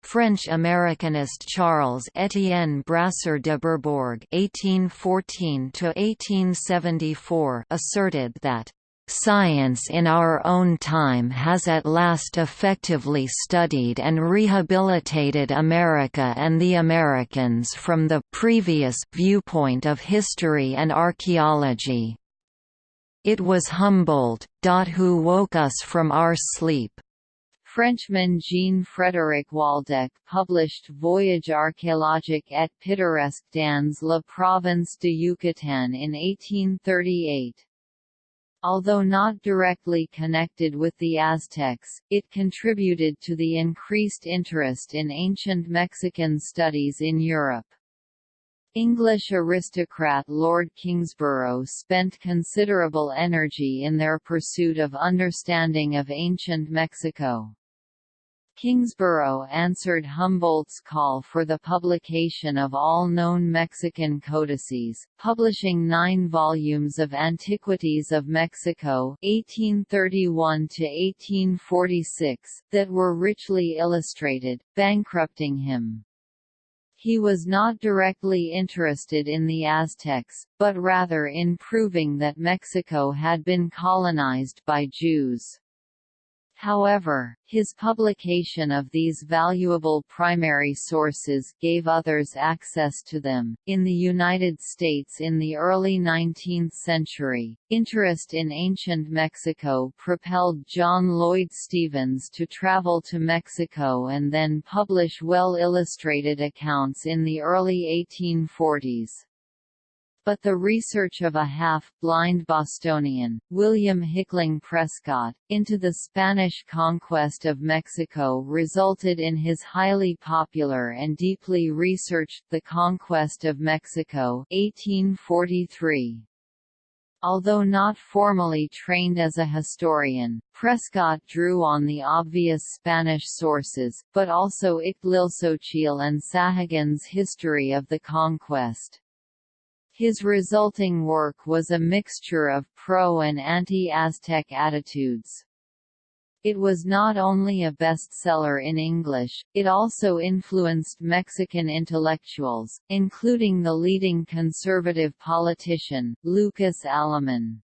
French-Americanist Charles Étienne Brasseur de Bourbourg (1814–1874) asserted that Science in our own time has at last effectively studied and rehabilitated America and the Americans from the previous viewpoint of history and archaeology. It was Humboldt, who woke us from our sleep. Frenchman Jean-Frédéric Waldeck published Voyage archéologique et pittoresque dans la province de Yucatan in 1838. Although not directly connected with the Aztecs, it contributed to the increased interest in ancient Mexican studies in Europe. English aristocrat Lord Kingsborough spent considerable energy in their pursuit of understanding of ancient Mexico. Kingsborough answered Humboldt's call for the publication of all known Mexican codices, publishing nine volumes of Antiquities of Mexico 1831–1846, that were richly illustrated, bankrupting him. He was not directly interested in the Aztecs, but rather in proving that Mexico had been colonized by Jews. However, his publication of these valuable primary sources gave others access to them. In the United States in the early 19th century, interest in ancient Mexico propelled John Lloyd Stephens to travel to Mexico and then publish well illustrated accounts in the early 1840s. But the research of a half-blind Bostonian, William Hickling Prescott, into the Spanish conquest of Mexico resulted in his highly popular and deeply researched The Conquest of Mexico 1843. Although not formally trained as a historian, Prescott drew on the obvious Spanish sources, but also Ixtlilxochitl and Sahagun's history of the conquest. His resulting work was a mixture of pro- and anti-Aztec attitudes. It was not only a bestseller in English, it also influenced Mexican intellectuals, including the leading conservative politician, Lucas Alamán.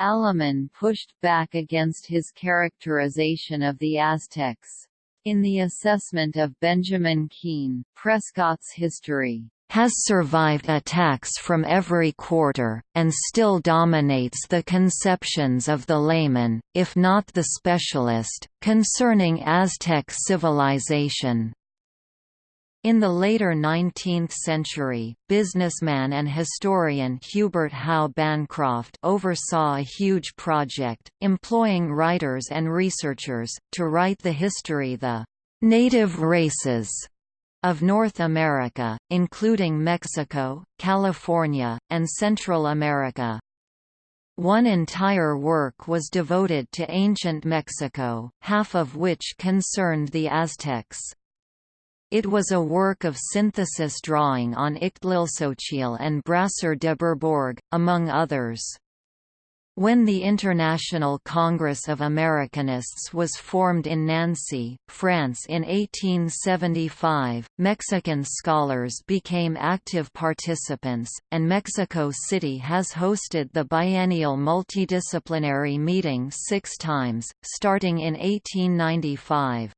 Alamán pushed back against his characterization of the Aztecs. In the assessment of Benjamin Keen, Prescott's history, has survived attacks from every quarter, and still dominates the conceptions of the layman, if not the specialist, concerning Aztec civilization. In the later 19th century, businessman and historian Hubert Howe Bancroft oversaw a huge project, employing writers and researchers, to write the history the native races of North America, including Mexico, California, and Central America. One entire work was devoted to ancient Mexico, half of which concerned the Aztecs. It was a work of synthesis drawing on Ixtlilxochitl and Brasseur de Bourbourg, among others. When the International Congress of Americanists was formed in Nancy, France in 1875, Mexican scholars became active participants, and Mexico City has hosted the biennial multidisciplinary meeting six times, starting in 1895.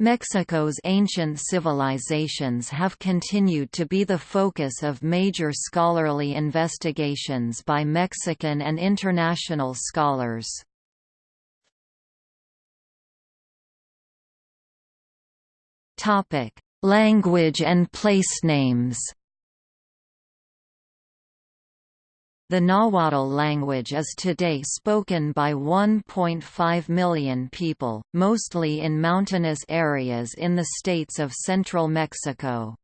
Mexico's ancient civilizations have continued to be the focus of major scholarly investigations by Mexican and international scholars. Language and place names The Nahuatl language is today spoken by 1.5 million people, mostly in mountainous areas in the states of central Mexico.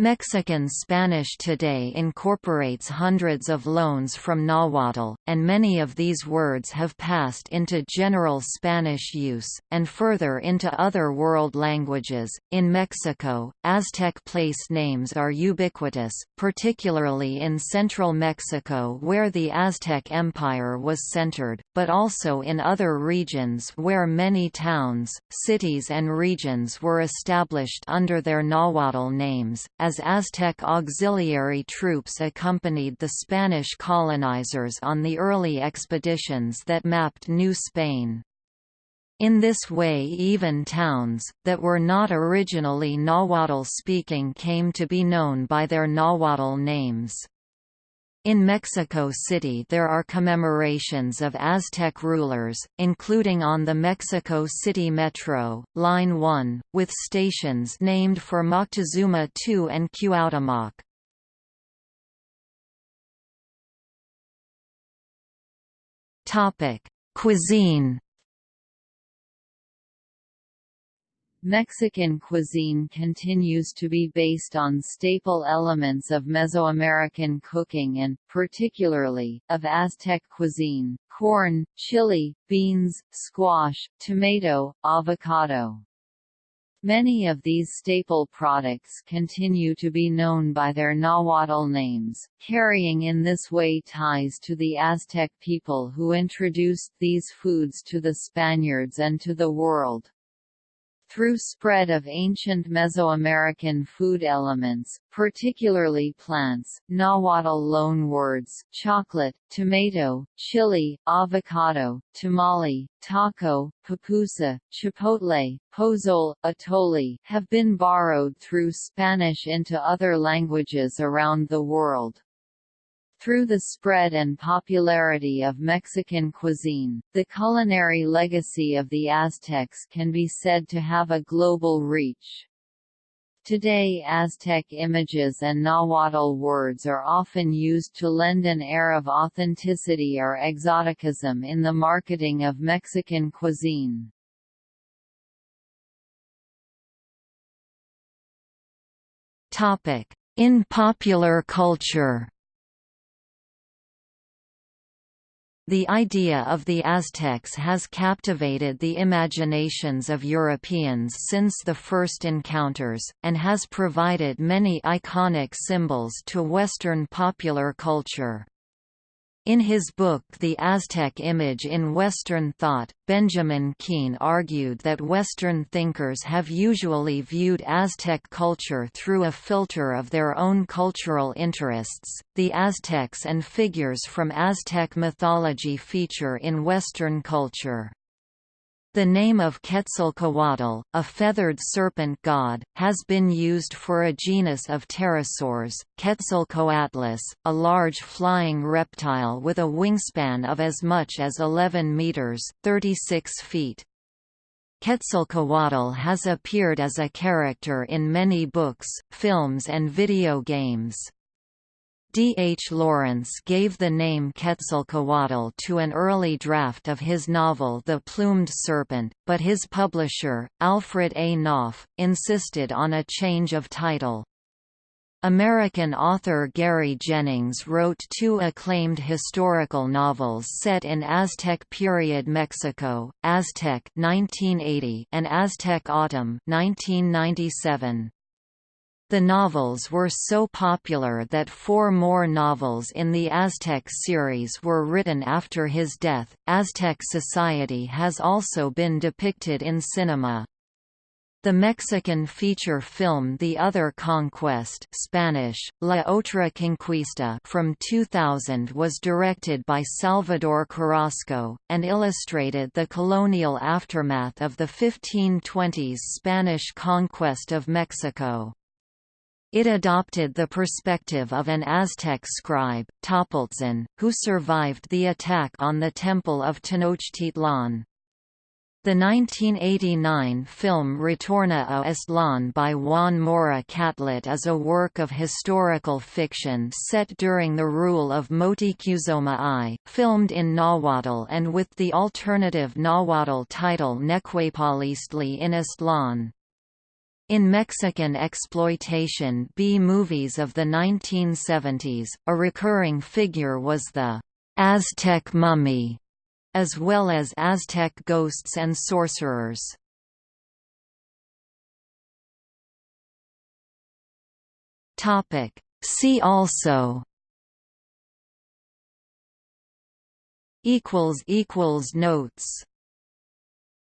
Mexican Spanish today incorporates hundreds of loans from Nahuatl, and many of these words have passed into general Spanish use, and further into other world languages. In Mexico, Aztec place names are ubiquitous, particularly in central Mexico where the Aztec Empire was centered, but also in other regions where many towns, cities, and regions were established under their Nahuatl names. As as Aztec auxiliary troops accompanied the Spanish colonizers on the early expeditions that mapped New Spain. In this way even towns, that were not originally Nahuatl-speaking came to be known by their Nahuatl names. In Mexico City there are commemorations of Aztec rulers, including on the Mexico City Metro, Line 1, with stations named for Moctezuma II and Cuauhtémoc. Cuisine Mexican cuisine continues to be based on staple elements of Mesoamerican cooking and, particularly, of Aztec cuisine, corn, chili, beans, squash, tomato, avocado. Many of these staple products continue to be known by their Nahuatl names, carrying in this way ties to the Aztec people who introduced these foods to the Spaniards and to the world. Through spread of ancient Mesoamerican food elements, particularly plants, Nahuatl loanwords chocolate, tomato, chili, avocado, tamale, taco, pupusa, chipotle, pozole, atole have been borrowed through Spanish into other languages around the world. Through the spread and popularity of Mexican cuisine, the culinary legacy of the Aztecs can be said to have a global reach. Today Aztec images and Nahuatl words are often used to lend an air of authenticity or exoticism in the marketing of Mexican cuisine. In popular culture The idea of the Aztecs has captivated the imaginations of Europeans since the first encounters, and has provided many iconic symbols to Western popular culture. In his book The Aztec Image in Western Thought, Benjamin Keen argued that Western thinkers have usually viewed Aztec culture through a filter of their own cultural interests. The Aztecs and figures from Aztec mythology feature in Western culture. The name of Quetzalcoatl, a feathered serpent god, has been used for a genus of pterosaurs, Quetzalcoatlus, a large flying reptile with a wingspan of as much as 11 meters (36 feet). Quetzalcoatl has appeared as a character in many books, films and video games. D. H. Lawrence gave the name Quetzalcoatl to an early draft of his novel The Plumed Serpent, but his publisher, Alfred A. Knopf, insisted on a change of title. American author Gary Jennings wrote two acclaimed historical novels set in Aztec period Mexico, Aztec 1980 and Aztec Autumn 1997. The novels were so popular that four more novels in the Aztec series were written after his death. Aztec society has also been depicted in cinema. The Mexican feature film The Other Conquest Spanish, La Otra Conquista from 2000 was directed by Salvador Carrasco, and illustrated the colonial aftermath of the 1520s Spanish conquest of Mexico. It adopted the perspective of an Aztec scribe, Topiltzin, who survived the attack on the Temple of Tenochtitlan. The 1989 film Retorno a Aztlán by Juan Mora Catlet is a work of historical fiction set during the rule of Motecuzoma I, filmed in Nahuatl and with the alternative Nahuatl title Necuepaliztli in Aztlán. In Mexican exploitation B-movies of the 1970s, a recurring figure was the Aztec mummy, as well as Aztec ghosts and sorcerers. See also Notes